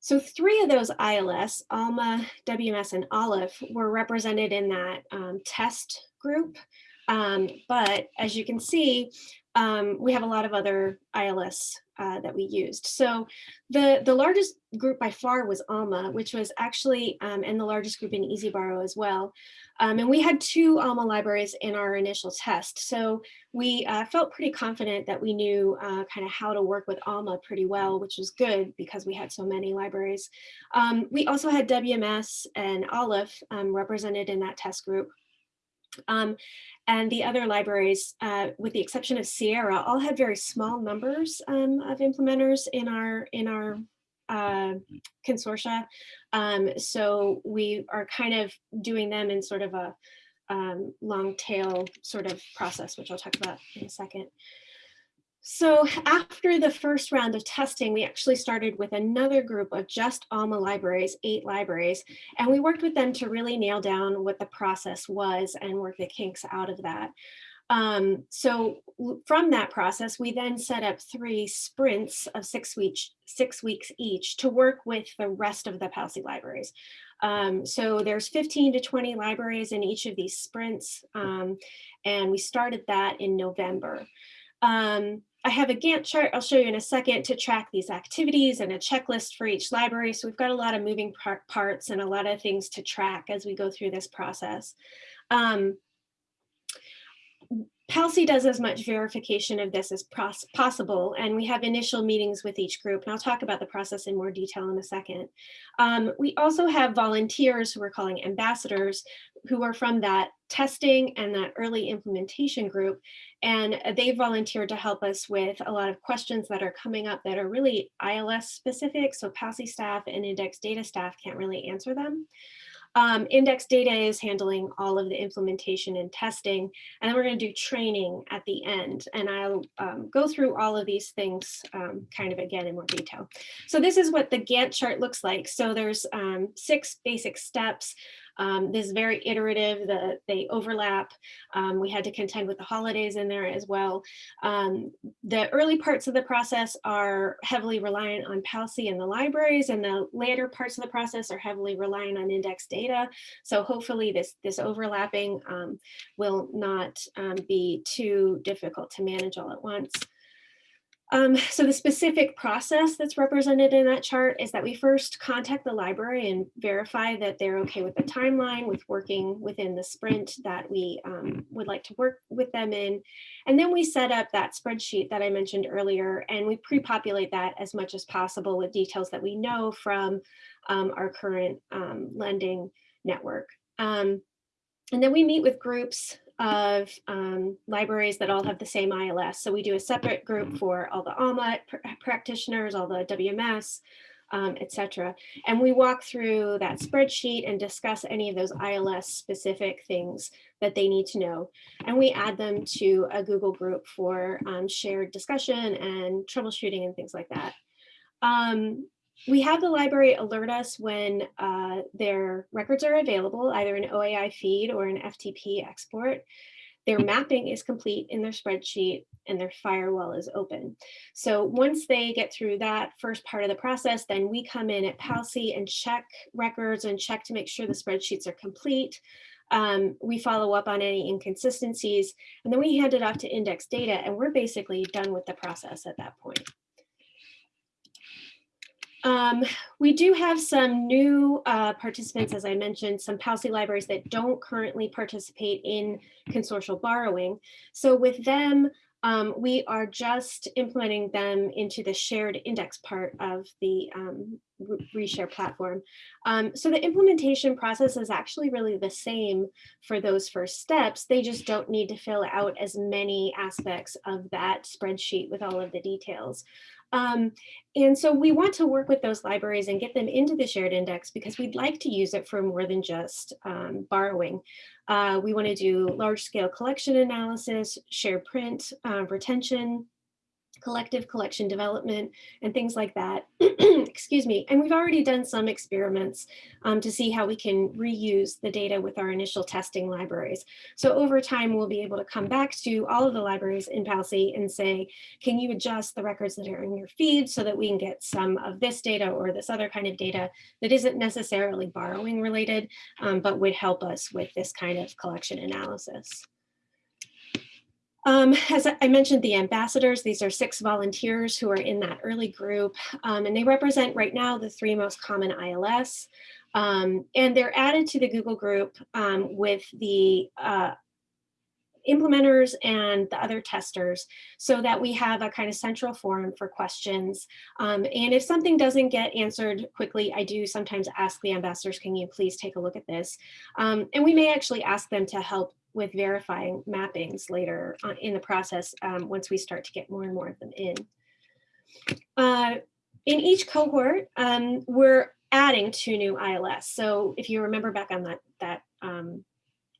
So three of those ILS, ALMA, WMS, and Aleph were represented in that um, test group. Um, but as you can see, um, we have a lot of other ILS uh, that we used. So the, the largest group by far was ALMA, which was actually, um, and the largest group in E-ZBorrow as well. Um, and we had two ALMA libraries in our initial test. So we uh, felt pretty confident that we knew uh, kind of how to work with ALMA pretty well, which was good because we had so many libraries. Um, we also had WMS and Aleph um, represented in that test group. Um, and the other libraries, uh, with the exception of Sierra, all had very small numbers um, of implementers in our in our uh, consortia. Um, so we are kind of doing them in sort of a um, long tail sort of process, which I'll talk about in a second. So after the first round of testing, we actually started with another group of just ALMA libraries, eight libraries, and we worked with them to really nail down what the process was and work the kinks out of that. Um, so from that process, we then set up three sprints of six weeks, six weeks each to work with the rest of the PALCI libraries. Um, so there's 15 to 20 libraries in each of these sprints, um, and we started that in November. Um, I have a Gantt chart I'll show you in a second to track these activities and a checklist for each library. So we've got a lot of moving par parts and a lot of things to track as we go through this process. Um, PALCI does as much verification of this as possible, and we have initial meetings with each group, and I'll talk about the process in more detail in a second. Um, we also have volunteers who we're calling ambassadors, who are from that testing and that early implementation group, and they volunteered to help us with a lot of questions that are coming up that are really ILS specific, so PALCI staff and index data staff can't really answer them. Um, index data is handling all of the implementation and testing, and then we're going to do training at the end. And I'll um, go through all of these things um, kind of again in more detail. So this is what the Gantt chart looks like. So there's um, six basic steps. Um, this is very iterative, the, they overlap. Um, we had to contend with the holidays in there as well. Um, the early parts of the process are heavily reliant on PALCI and the libraries, and the later parts of the process are heavily reliant on index data. So hopefully this, this overlapping um, will not um, be too difficult to manage all at once. Um, so the specific process that's represented in that chart is that we first contact the library and verify that they're okay with the timeline, with working within the sprint that we um, would like to work with them in. And then we set up that spreadsheet that I mentioned earlier, and we pre-populate that as much as possible with details that we know from um, our current um, lending network. Um, and then we meet with groups of um, libraries that all have the same ILS. So we do a separate group mm-hmm. for all the ALMA pr practitioners, all the WMS, um, etc. And we walk through that spreadsheet and discuss any of those ILS specific things that they need to know. And we add them to a Google group for um, shared discussion and troubleshooting and things like that. Um, we have the library alert us when uh, their records are available, either an OAI feed or an FTP export. Their mapping is complete in their spreadsheet and their firewall is open. So once they get through that first part of the process, then we come in at PALCI and check records and check to make sure the spreadsheets are complete. Um, we follow up on any inconsistencies, and then we hand it off to index data, and we're basically done with the process at that point. Um, we do have some new uh, participants, as I mentioned, some PALCI libraries that don't currently participate in consortial borrowing. So with them, um, we are just implementing them into the shared index part of the um, reshare platform. Um, so the implementation process is actually really the same for those first steps. They just don't need to fill out as many aspects of that spreadsheet with all of the details. Um, and so we want to work with those libraries and get them into the shared index because we'd like to use it for more than just um, borrowing. Uh, we want to do large scale collection analysis, shared print, uh, retention, collective collection development and things like that. <clears throat> Excuse me. And we've already done some experiments um, to see how we can reuse the data with our initial testing libraries. So over time, we'll be able to come back to all of the libraries in PALCI and say, can you adjust the records that are in your feed so that we can get some of this data or this other kind of data that isn't necessarily borrowing related, um, but would help us with this kind of collection analysis. Um, as I mentioned, the ambassadors, these are six volunteers who are in that early group, um, and they represent right now the three most common ILS. Um, and they're added to the Google group um, with the uh, implementers and the other testers so that we have a kind of central forum for questions. Um, and if something doesn't get answered quickly, I do sometimes ask the ambassadors, can you please take a look at this? Um, and we may actually ask them to help with verifying mappings later on in the process um, once we start to get more and more of them in. Uh, in each cohort, um, we're adding two new ILS. So if you remember back on that, that um,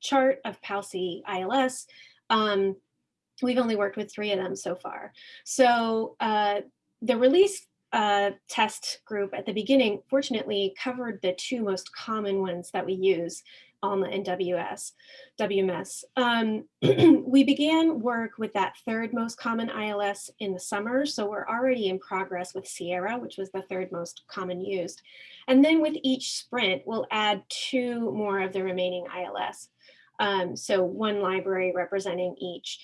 chart of PALCI ILS, um, we've only worked with three of them so far. So uh, the release uh, test group at the beginning, fortunately, covered the two most common ones that we use, ALMA and WS, WMS. Um, <clears throat> we began work with that third most common ILS in the summer, so we're already in progress with Sierra, which was the third most common used. And then with each sprint, we'll add two more of the remaining ILS. Um, so one library representing each.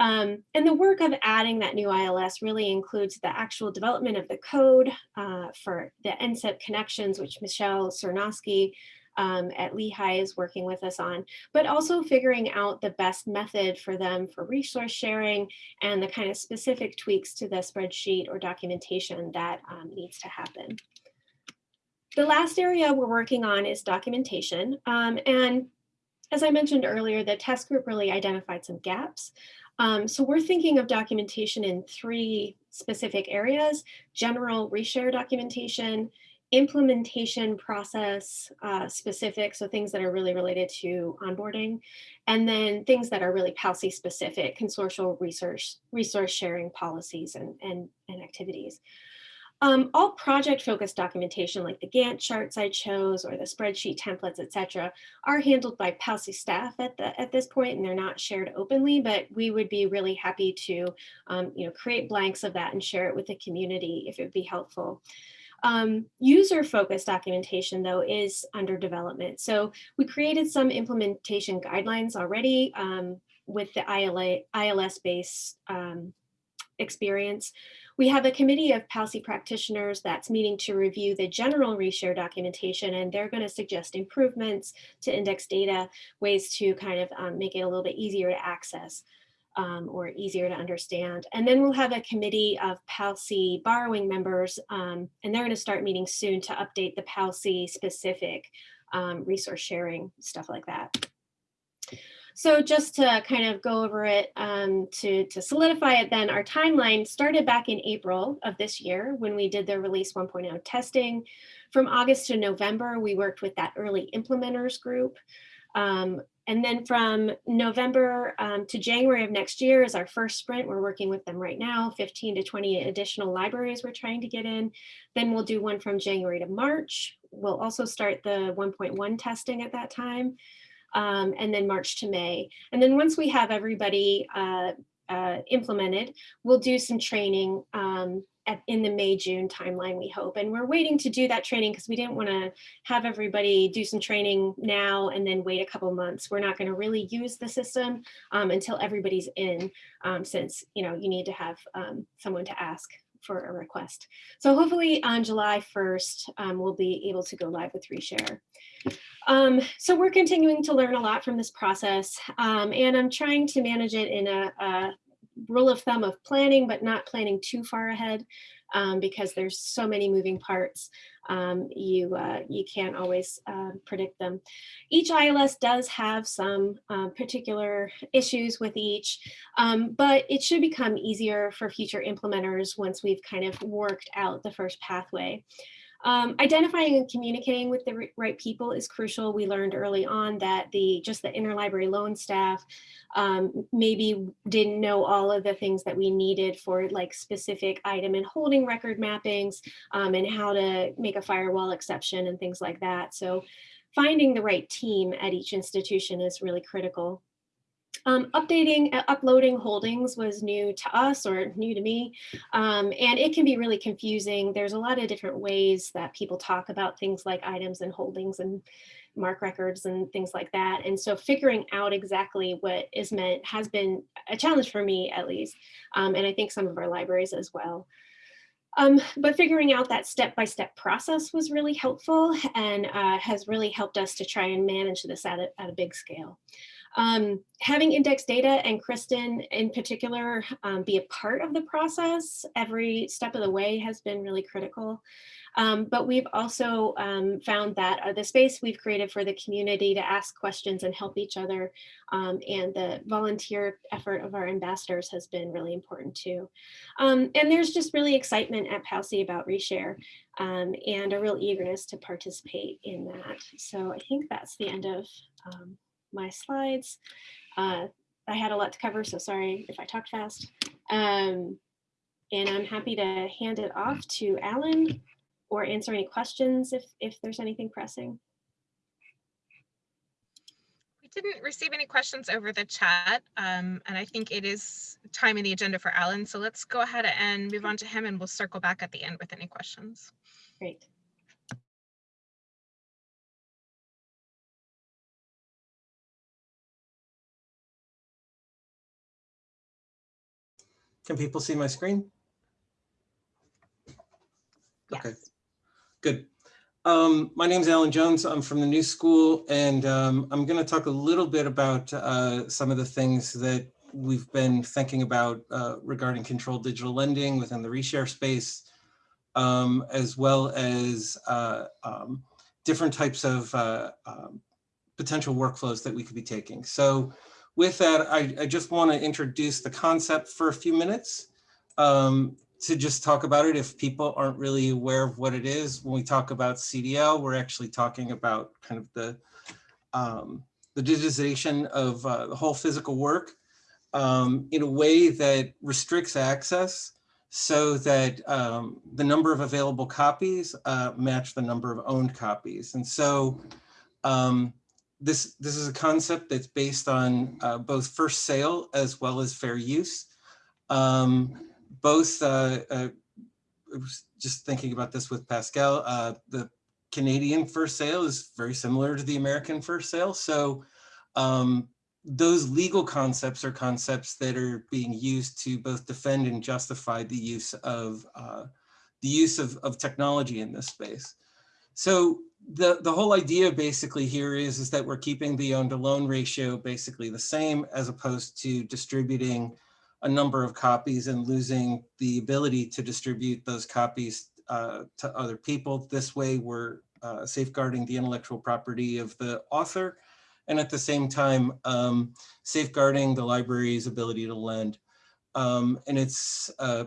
Um, and the work of adding that new ILS really includes the actual development of the code uh, for the NCIP connections, which Michelle Cernosky um, at Lehigh is working with us on, but also figuring out the best method for them for resource sharing and the kind of specific tweaks to the spreadsheet or documentation that um, needs to happen. The last area we're working on is documentation. Um, and as I mentioned earlier, the test group really identified some gaps. Um, so we're thinking of documentation in three specific areas, general reshare documentation, implementation process uh, specific, so things that are really related to onboarding, and then things that are really PALCI specific, consortial research, resource sharing policies and, and, and activities. Um, all project focused documentation like the Gantt charts I chose or the spreadsheet templates, etc., are handled by PALCI staff at, the, at this point and they're not shared openly, but we would be really happy to um, you know, create blanks of that and share it with the community if it would be helpful. Um, User-focused documentation, though, is under development. So we created some implementation guidelines already um, with the ILS-based um, experience. We have a committee of PALCI practitioners that's meeting to review the general reshare documentation, and they're going to suggest improvements to index data, ways to kind of um, make it a little bit easier to access um, or easier to understand. And then we'll have a committee of PALCI borrowing members, um, and they're going to start meeting soon to update the PALCI specific um, resource sharing, stuff like that. So just to kind of go over it, um, to, to solidify it then, our timeline started back in April of this year when we did the release 1.0 testing. From August to November, we worked with that early implementers group. Um, and then from November um, to January of next year is our first sprint. We're working with them right now, 15 to 20 additional libraries we're trying to get in. Then we'll do one from January to March. We'll also start the 1.1 testing at that time. Um, and then March to May. And then once we have everybody uh, uh, implemented, we'll do some training um, at, in the May, June timeline, we hope. And we're waiting to do that training because we didn't want to have everybody do some training now and then wait a couple months. We're not going to really use the system um, until everybody's in, um, since you know you need to have um, someone to ask for a request. So hopefully on July 1st, um, we'll be able to go live with Reshare. Um, so we're continuing to learn a lot from this process um, and I'm trying to manage it in a, a rule of thumb of planning, but not planning too far ahead um, because there's so many moving parts. Um, you, uh, you can't always uh, predict them. Each ILS does have some uh, particular issues with each, um, but it should become easier for future implementers once we've kind of worked out the first pathway. Um, identifying and communicating with the right people is crucial. We learned early on that the just the interlibrary loan staff um, maybe didn't know all of the things that we needed for like specific item and holding record mappings um, and how to make a firewall exception and things like that. So finding the right team at each institution is really critical. Um, updating, uh, uploading holdings was new to us or new to me, um, and it can be really confusing. There's a lot of different ways that people talk about things like items and holdings and MARC records and things like that. And so figuring out exactly what is meant has been a challenge for me at least, um, and I think some of our libraries as well. Um, but figuring out that step-by-step -step process was really helpful and uh, has really helped us to try and manage this at a, at a big scale. Um, having index data and Kristen in particular um, be a part of the process every step of the way has been really critical. Um, but we've also um, found that uh, the space we've created for the community to ask questions and help each other um, and the volunteer effort of our ambassadors has been really important too. Um, and there's just really excitement at PALCI about reshare and a real eagerness to participate in that. So I think that's the end of my slides. Uh, I had a lot to cover, so sorry if I talked fast. Um, and I'm happy to hand it off to Alan or answer any questions if, if there's anything pressing. We didn't receive any questions over the chat, um, and I think it is time in the agenda for Alan. So let's go ahead and move on to him and we'll circle back at the end with any questions. Great. Can people see my screen? Yes. Okay, good. Um, my name is Alan Jones. I'm from the New School, and um, I'm going to talk a little bit about uh, some of the things that we've been thinking about uh, regarding controlled digital lending within the reshare space, um, as well as uh, um, different types of uh, um, potential workflows that we could be taking. So with that, I, I just want to introduce the concept for a few minutes um, to just talk about it if people aren't really aware of what it is. When we talk about CDL, we're actually talking about kind of the, um, the digitization of uh, the whole physical work um, in a way that restricts access so that um, the number of available copies uh, match the number of owned copies. And so um, this, this is a concept that's based on uh, both first sale as well as fair use. Um, both, uh, uh, just thinking about this with Pascal, uh, the Canadian first sale is very similar to the American first sale. So um, those legal concepts are concepts that are being used to both defend and justify the use of uh, the use of, of technology in this space. So the, the whole idea basically here is, is that we're keeping the own to loan ratio basically the same as opposed to distributing a number of copies and losing the ability to distribute those copies uh, to other people. This way we're uh, safeguarding the intellectual property of the author and at the same time um, safeguarding the library's ability to lend. Um, and it's uh,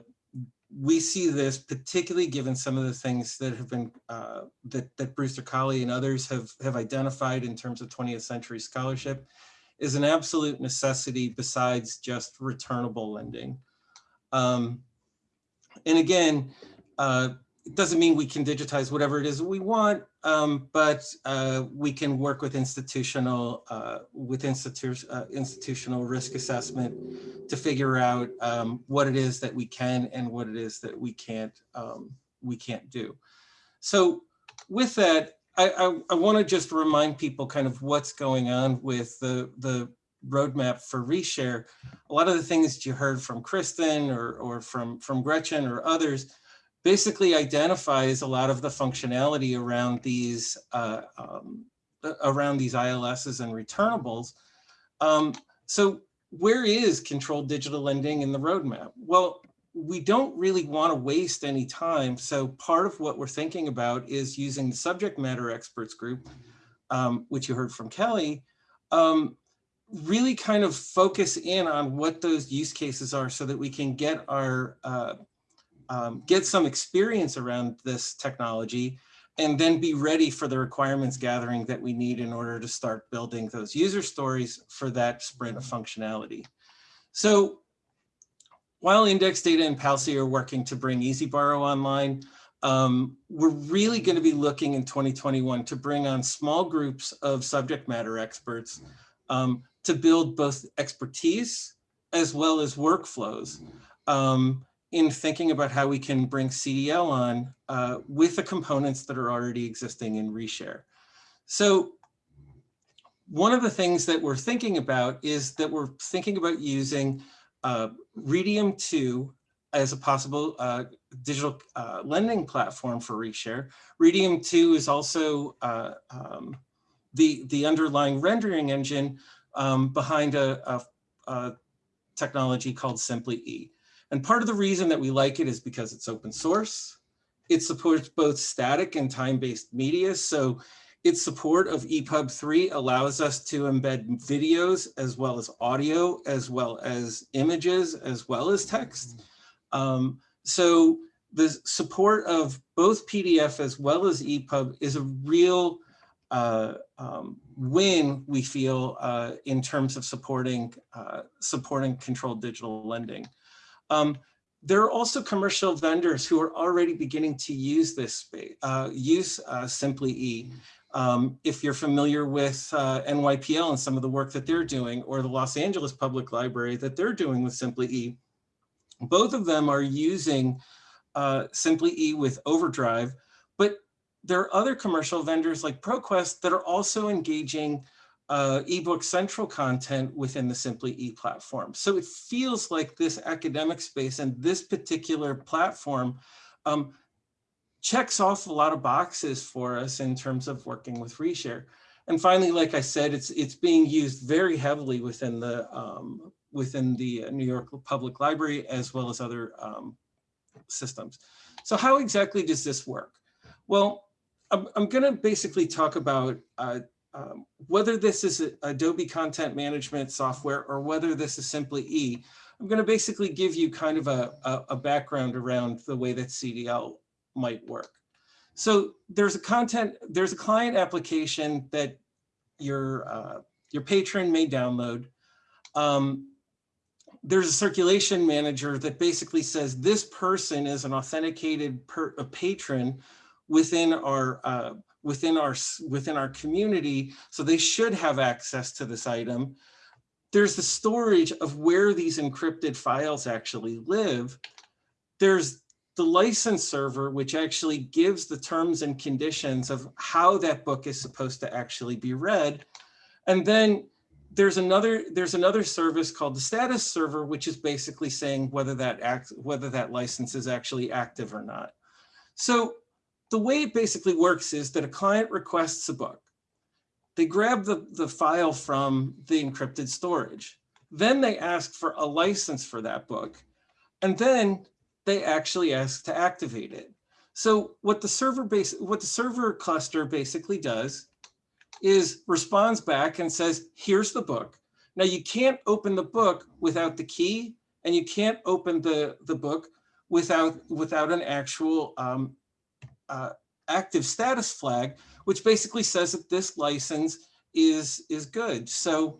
we see this particularly given some of the things that have been uh, that, that Brewster Kahle and others have, have identified in terms of 20th century scholarship is an absolute necessity besides just returnable lending. Um, and again, uh, it doesn't mean we can digitize whatever it is we want, um, but uh, we can work with institutional uh, with institu uh, institutional risk assessment to figure out um, what it is that we can and what it is that we can't um, we can't do. So with that, I, I, I want to just remind people kind of what's going on with the the roadmap for reshare. A lot of the things you heard from Kristen or or from from Gretchen or others basically identifies a lot of the functionality around these uh, um, around these ILSs and returnables. Um, so where is controlled digital lending in the roadmap? Well, we don't really want to waste any time. So part of what we're thinking about is using the subject matter experts group, um, which you heard from Kelly, um, really kind of focus in on what those use cases are so that we can get our uh, um, get some experience around this technology and then be ready for the requirements gathering that we need in order to start building those user stories for that sprint of functionality. So while Index Data and PALCI are working to bring E-ZBorrow online, um, we're really going to be looking in 2021 to bring on small groups of subject matter experts um, to build both expertise as well as workflows um, in thinking about how we can bring CDL on uh, with the components that are already existing in Reshare. So one of the things that we're thinking about is that we're thinking about using uh, Readium 2 as a possible uh, digital uh, lending platform for Reshare. Readium 2 is also uh, um, the, the underlying rendering engine um, behind a, a, a, technology called Simply E. And part of the reason that we like it is because it's open source. It supports both static and time-based media. So its support of EPUB 3 allows us to embed videos as well as audio, as well as images, as well as text. Um, so the support of both PDF as well as EPUB is a real uh, um, win, we feel, uh, in terms of supporting, uh, supporting controlled digital lending. Um, there are also commercial vendors who are already beginning to use this space, uh, use uh, Simply E. Um, if you're familiar with uh, NYPL and some of the work that they're doing, or the Los Angeles Public Library that they're doing with Simply E, both of them are using uh, Simply E with Overdrive, but there are other commercial vendors like ProQuest that are also engaging uh, ebook central content within the Simply E platform. So it feels like this academic space and this particular platform um, checks off a lot of boxes for us in terms of working with Reshare. And finally, like I said, it's it's being used very heavily within the um, within the New York Public Library as well as other um, systems. So how exactly does this work? Well, I'm, I'm going to basically talk about uh, um, whether this is Adobe content management software or whether this is simply E. I'm going to basically give you kind of a, a, a background around the way that CDL might work. So there's a content, there's a client application that your uh, your patron may download. Um, there's a circulation manager that basically says this person is an authenticated per, a patron within our uh, within our within our community, so they should have access to this item. There's the storage of where these encrypted files actually live. There's the license server, which actually gives the terms and conditions of how that book is supposed to actually be read. And then there's another there's another service called the status server, which is basically saying whether that act whether that license is actually active or not. So the way it basically works is that a client requests a book. They grab the, the file from the encrypted storage. Then they ask for a license for that book. And then they actually ask to activate it. So what the server base, what the server cluster basically does is responds back and says, here's the book. Now you can't open the book without the key and you can't open the, the book without, without an actual um, uh, active status flag, which basically says that this license is, is good. So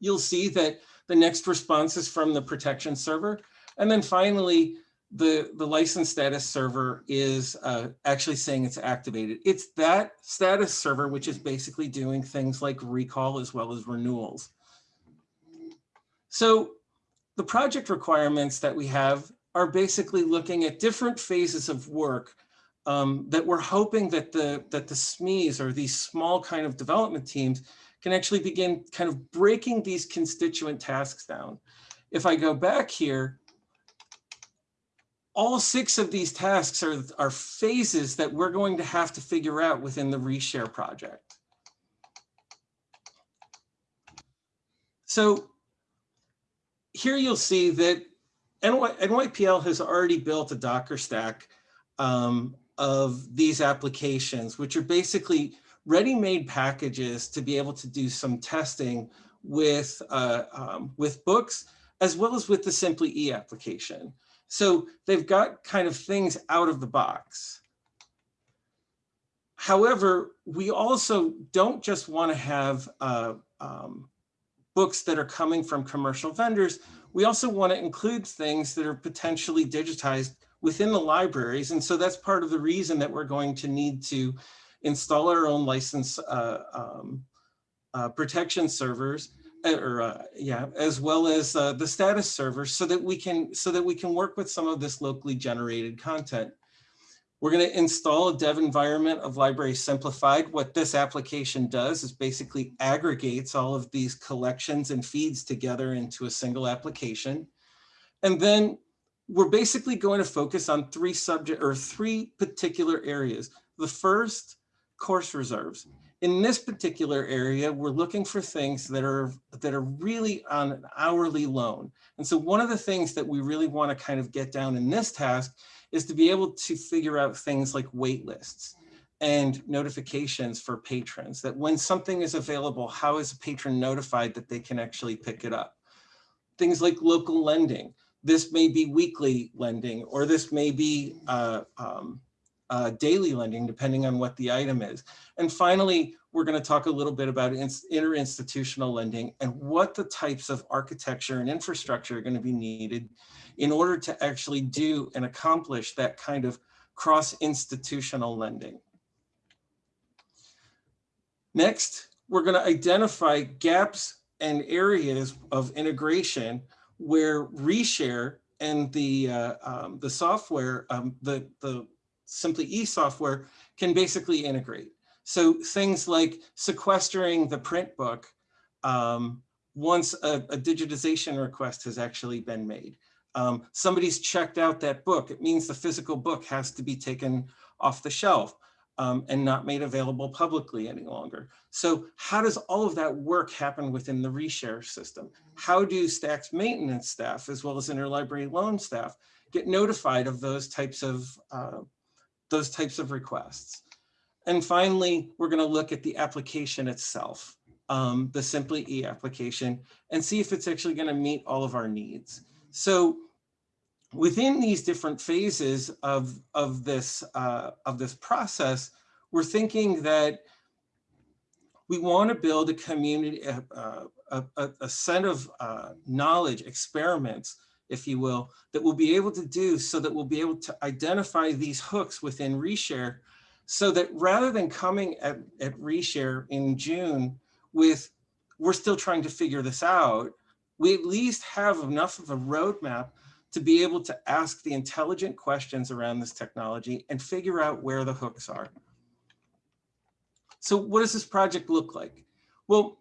you'll see that the next response is from the protection server. And then finally, the, the license status server is uh, actually saying it's activated. It's that status server, which is basically doing things like recall as well as renewals. So the project requirements that we have are basically looking at different phases of work um, that we're hoping that the, that the SMEs or these small kind of development teams can actually begin kind of breaking these constituent tasks down. If I go back here, all six of these tasks are, are phases that we're going to have to figure out within the reshare project. So here you'll see that NY, NYPL has already built a Docker stack um, of these applications, which are basically ready-made packages to be able to do some testing with, uh, um, with books, as well as with the Simply E application. So they've got kind of things out of the box. However, we also don't just want to have uh, um, books that are coming from commercial vendors. We also want to include things that are potentially digitized within the libraries. And so that's part of the reason that we're going to need to install our own license uh, um, uh, protection servers uh, or uh, yeah, as well as uh, the status servers so that we can so that we can work with some of this locally generated content. We're going to install a dev environment of Library Simplified. What this application does is basically aggregates all of these collections and feeds together into a single application. And then we're basically going to focus on three subject or three particular areas. The first, course reserves. In this particular area, we're looking for things that are that are really on an hourly loan. And so one of the things that we really want to kind of get down in this task is to be able to figure out things like wait lists and notifications for patrons, that when something is available, how is a patron notified that they can actually pick it up? Things like local lending. This may be weekly lending, or this may be uh, um, uh, daily lending, depending on what the item is. And finally, we're going to talk a little bit about interinstitutional lending and what the types of architecture and infrastructure are going to be needed in order to actually do and accomplish that kind of cross-institutional lending. Next, we're going to identify gaps and areas of integration where reshare and the uh, um, the software, um, the the simply e-software can basically integrate. So things like sequestering the print book um, once a, a, digitization request has actually been made. Um, somebody's checked out that book. It means the physical book has to be taken off the shelf um, and not made available publicly any longer. So how does all of that work happen within the reshare system? How do STACK's maintenance staff, as well as interlibrary loan staff, get notified of those types of uh, those types of requests? And finally, we're going to look at the application itself, um, the Simply E application, and see if it's actually going to meet all of our needs. So within these different phases of, of, this, uh, of this process, we're thinking that we want to build a community, a, a, a, a set of uh, knowledge experiments, if you will, that we'll be able to do so that we'll be able to identify these hooks within Reshare so that rather than coming at, at Reshare in June with, we're still trying to figure this out, we at least have enough of a roadmap to be able to ask the intelligent questions around this technology and figure out where the hooks are. So what does this project look like? Well,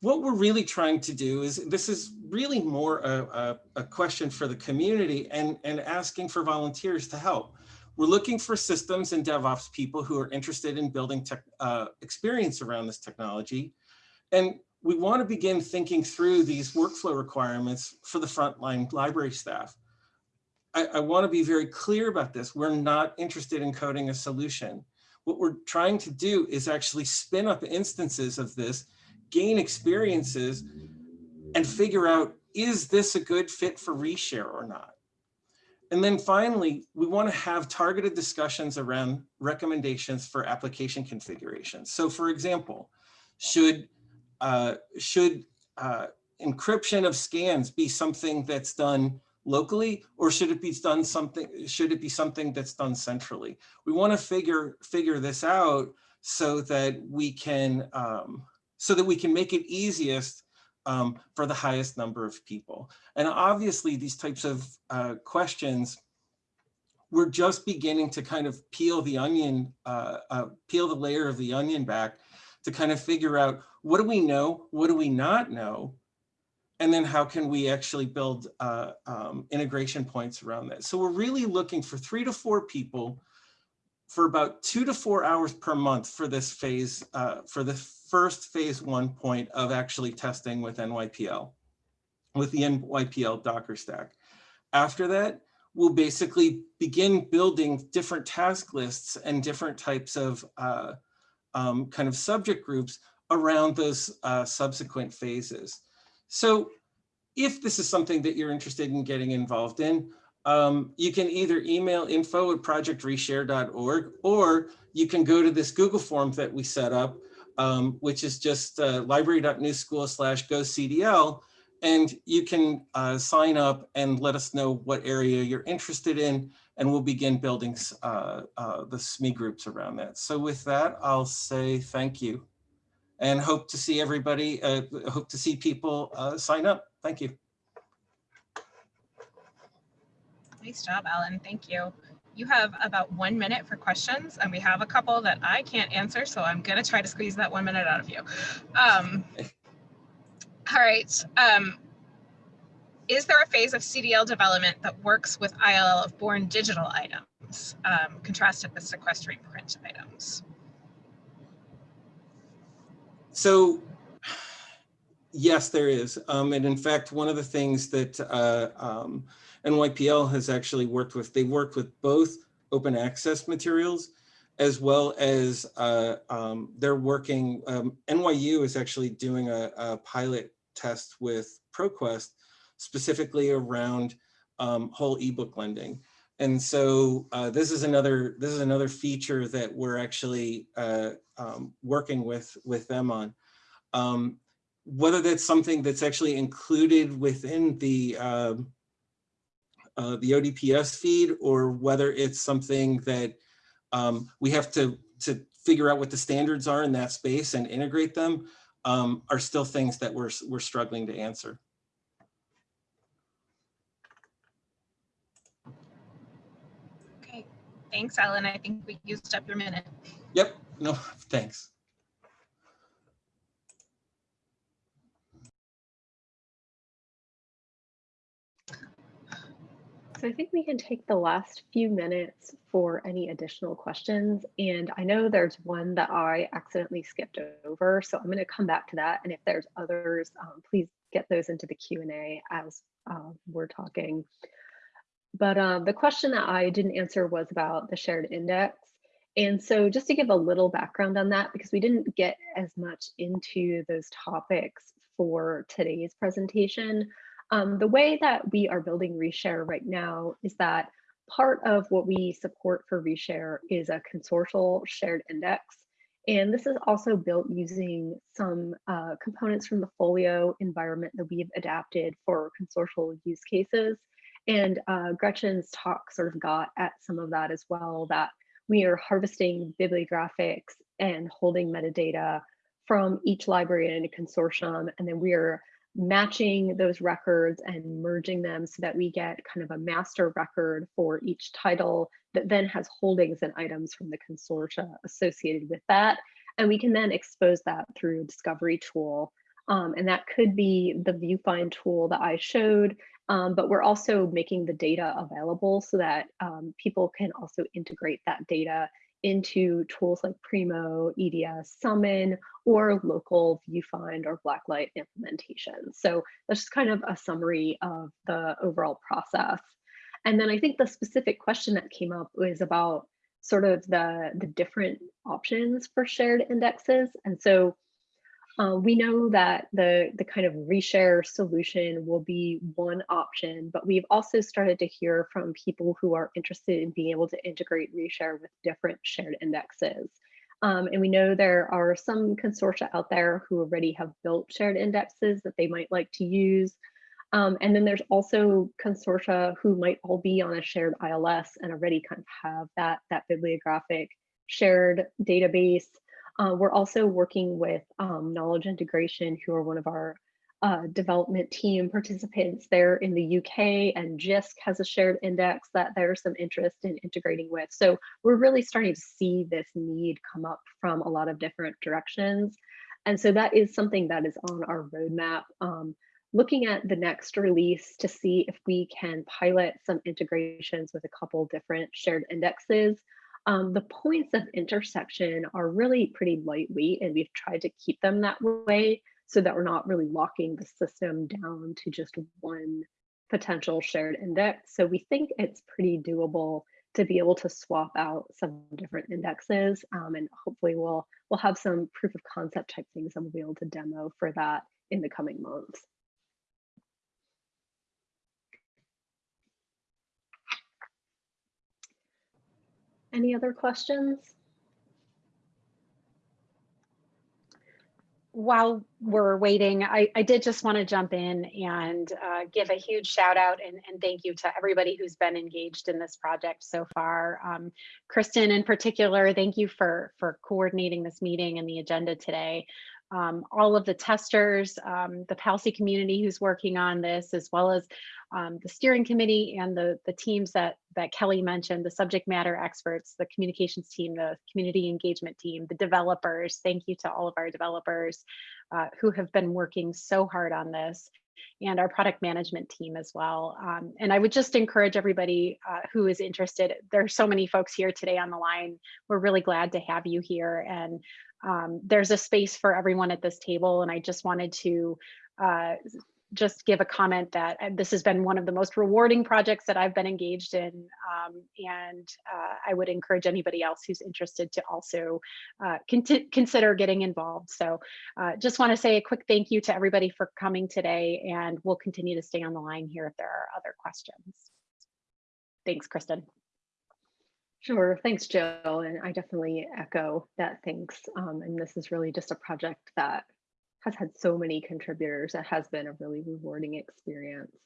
what we're really trying to do is, this is really more a, a, a question for the community and, and asking for volunteers to help. We're looking for systems and DevOps people who are interested in building tech, uh, experience around this technology. And we want to begin thinking through these workflow requirements for the frontline library staff. I, I want to be very clear about this. We're not interested in coding a solution. What we're trying to do is actually spin up instances of this, gain experiences, and figure out, is this a good fit for reshare or not? And then finally, we want to have targeted discussions around recommendations for application configurations. So for example, should, uh, should uh, encryption of scans be something that's done locally or should it be done something should it be something that's done centrally? We want to figure figure this out so that we can um, so that we can make it easiest um, for the highest number of people. And obviously these types of uh, questions we're just beginning to kind of peel the onion uh, uh, peel the layer of the onion back to kind of figure out what do we know? What do we not know and then how can we actually build uh, um, integration points around that? So we're really looking for three to four people for about two to four hours per month for this phase, uh, for the first phase one point of actually testing with NYPL, with the NYPL Docker stack. After that, we'll basically begin building different task lists and different types of uh, um, kind of subject groups around those uh, subsequent phases. So if this is something that you're interested in getting involved in, um, you can either email info at projectreshare.org or you can go to this Google form that we set up, um, which is just uh, library.newschool slash go CDL. And you can uh, sign up and let us know what area you're interested in, and we'll begin building uh, uh, the SME groups around that. So with that, I'll say thank you and hope to see everybody, uh, hope to see people uh, sign up. Thank you. Nice job, Alan. Thank you. You have about one minute for questions, and we have a couple that I can't answer, so I'm going to try to squeeze that one minute out of you. Um, all right. Um, is there a phase of CDL development that works with ILL of born digital items, um, contrasted with sequestering print items? So yes, there is. Um, and in fact, one of the things that uh, um, NYPL has actually worked with, they worked with both open access materials as well as uh, um, they're working, um, NYU is actually doing a, a, pilot test with ProQuest specifically around um, whole ebook lending. And so uh, this is another this is another feature that we're actually uh, um, working with with them on. Um, whether that's something that's actually included within the um, uh, the OPDS feed or whether it's something that um, we have to to figure out what the standards are in that space and integrate them um, are still things that we're we're struggling to answer. Thanks, Ellen. I think we used up your minute. Yep. No, <laughs> thanks. So I think we can take the last few minutes for any additional questions. And I know there's one that I accidentally skipped over, so I'm going to come back to that. And if there's others, um, please get those into the Q&A as uh, we're talking. But um, the question that I didn't answer was about the shared index. And so just to give a little background on that, because we didn't get as much into those topics for today's presentation, um, the way that we are building Reshare right now is that part of what we support for Reshare is a consortial shared index. And this is also built using some uh, components from the Folio environment that we've adapted for consortial use cases. And uh, Gretchen's talk sort of got at some of that as well, that we are harvesting bibliographics and holding metadata from each library in a consortium, and then we are matching those records and merging them so that we get kind of a master record for each title that then has holdings and items from the consortia associated with that. And we can then expose that through a discovery tool. Um, and that could be the VuFind tool that I showed, um, but we're also making the data available so that um, people can also integrate that data into tools like Primo, EDS, Summon, or local VuFind or Blacklight implementation. So that's just kind of a summary of the overall process. And then I think the specific question that came up was about sort of the, the different options for shared indexes. And so uh, we know that the, the kind of reshare solution will be one option, but we've also started to hear from people who are interested in being able to integrate reshare with different shared indexes. Um, and we know there are some consortia out there who already have built shared indexes that they might like to use. Um, and then there's also consortia who might all be on a shared ILS and already kind of have that, that bibliographic shared database. Uh, we're also working with um, Knowledge Integration, who are one of our uh, development team participants there in the UK, and JISC has a shared index that there's some interest in integrating with. So we're really starting to see this need come up from a lot of different directions. And so that is something that is on our roadmap. Um, looking at the next release to see if we can pilot some integrations with a couple different shared indexes um, the points of intersection are really pretty lightweight and we've tried to keep them that way so that we're not really locking the system down to just one potential shared index. So we think it's pretty doable to be able to swap out some different indexes um, and hopefully we'll we'll have some proof of concept type things and we'll be able to demo for that in the coming months. Any other questions? while we're waiting, I, I did just want to jump in and uh, give a huge shout out and, and thank you to everybody who's been engaged in this project so far. Um, Kristen in particular, thank you for, for coordinating this meeting and the agenda today. Um, all of the testers, um, the PALCI community who's working on this, as well as um, the steering committee and the, the teams that, that Kelly mentioned, the subject matter experts, the communications team, the community engagement team, the developers. Thank you to all of our developers uh, who have been working so hard on this and our product management team as well. Um, and I would just encourage everybody uh, who is interested. There are so many folks here today on the line. We're really glad to have you here. And um, there's a space for everyone at this table. And I just wanted to uh, just give a comment that uh, this has been one of the most rewarding projects that I've been engaged in. Um, and uh, I would encourage anybody else who's interested to also uh, con consider getting involved. So uh, just want to say a quick thank you to everybody for coming today and we'll continue to stay on the line here if there are other questions. Thanks, Kristen. Sure, thanks, Jill. And I definitely echo that thanks. Um, and this is really just a project that has had so many contributors. It has been a really rewarding experience.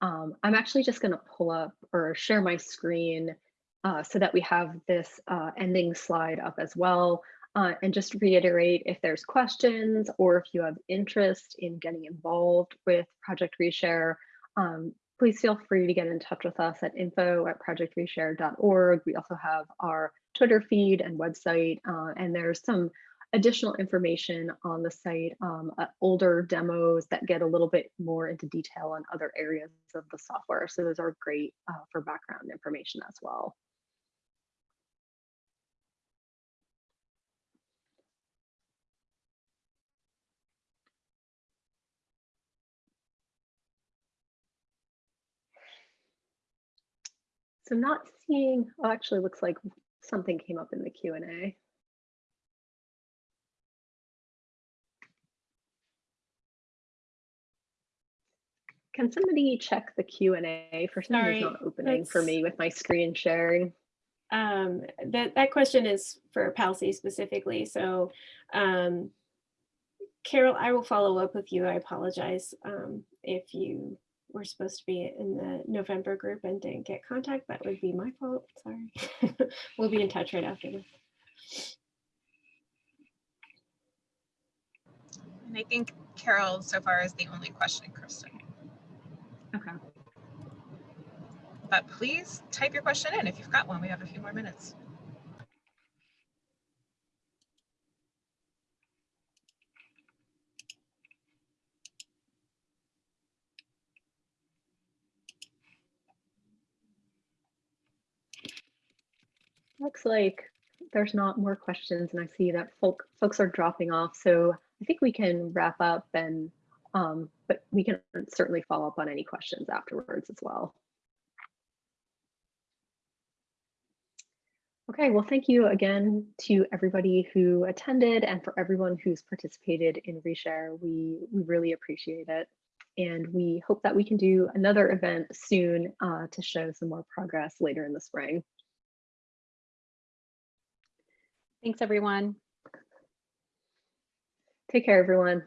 Um, I'm actually just going to pull up or share my screen uh, so that we have this uh, ending slide up as well. Uh, and just reiterate if there's questions or if you have interest in getting involved with Project Reshare, um, please feel free to get in touch with us at info at projectreshare.org. We also have our Twitter feed and website, uh, and there's some additional information on the site, um, uh, older demos that get a little bit more into detail on other areas of the software. So those are great uh, for background information as well. So not seeing, oh, actually looks like something came up in the Q&A. Can somebody check the Q and A for some reason not opening for me with my screen sharing? Um, that, that question is for PALCI specifically. So, um, Carol, I will follow up with you. I apologize um, if you were supposed to be in the November group and didn't get contact. That would be my fault. Sorry. <laughs> we'll be in touch right after this. And I think Carol so far is the only question, Kristen. Okay. But please type your question in if you've got one. We have a few more minutes. Looks like there's not more questions and I see that folk, folks are dropping off. So I think we can wrap up and, um, but we can certainly follow up on any questions afterwards as well. Okay, well, thank you again to everybody who attended and for everyone who's participated in Reshare. We, we really appreciate it. And we hope that we can do another event soon uh, to show some more progress later in the spring. Thanks, everyone. Take care, everyone.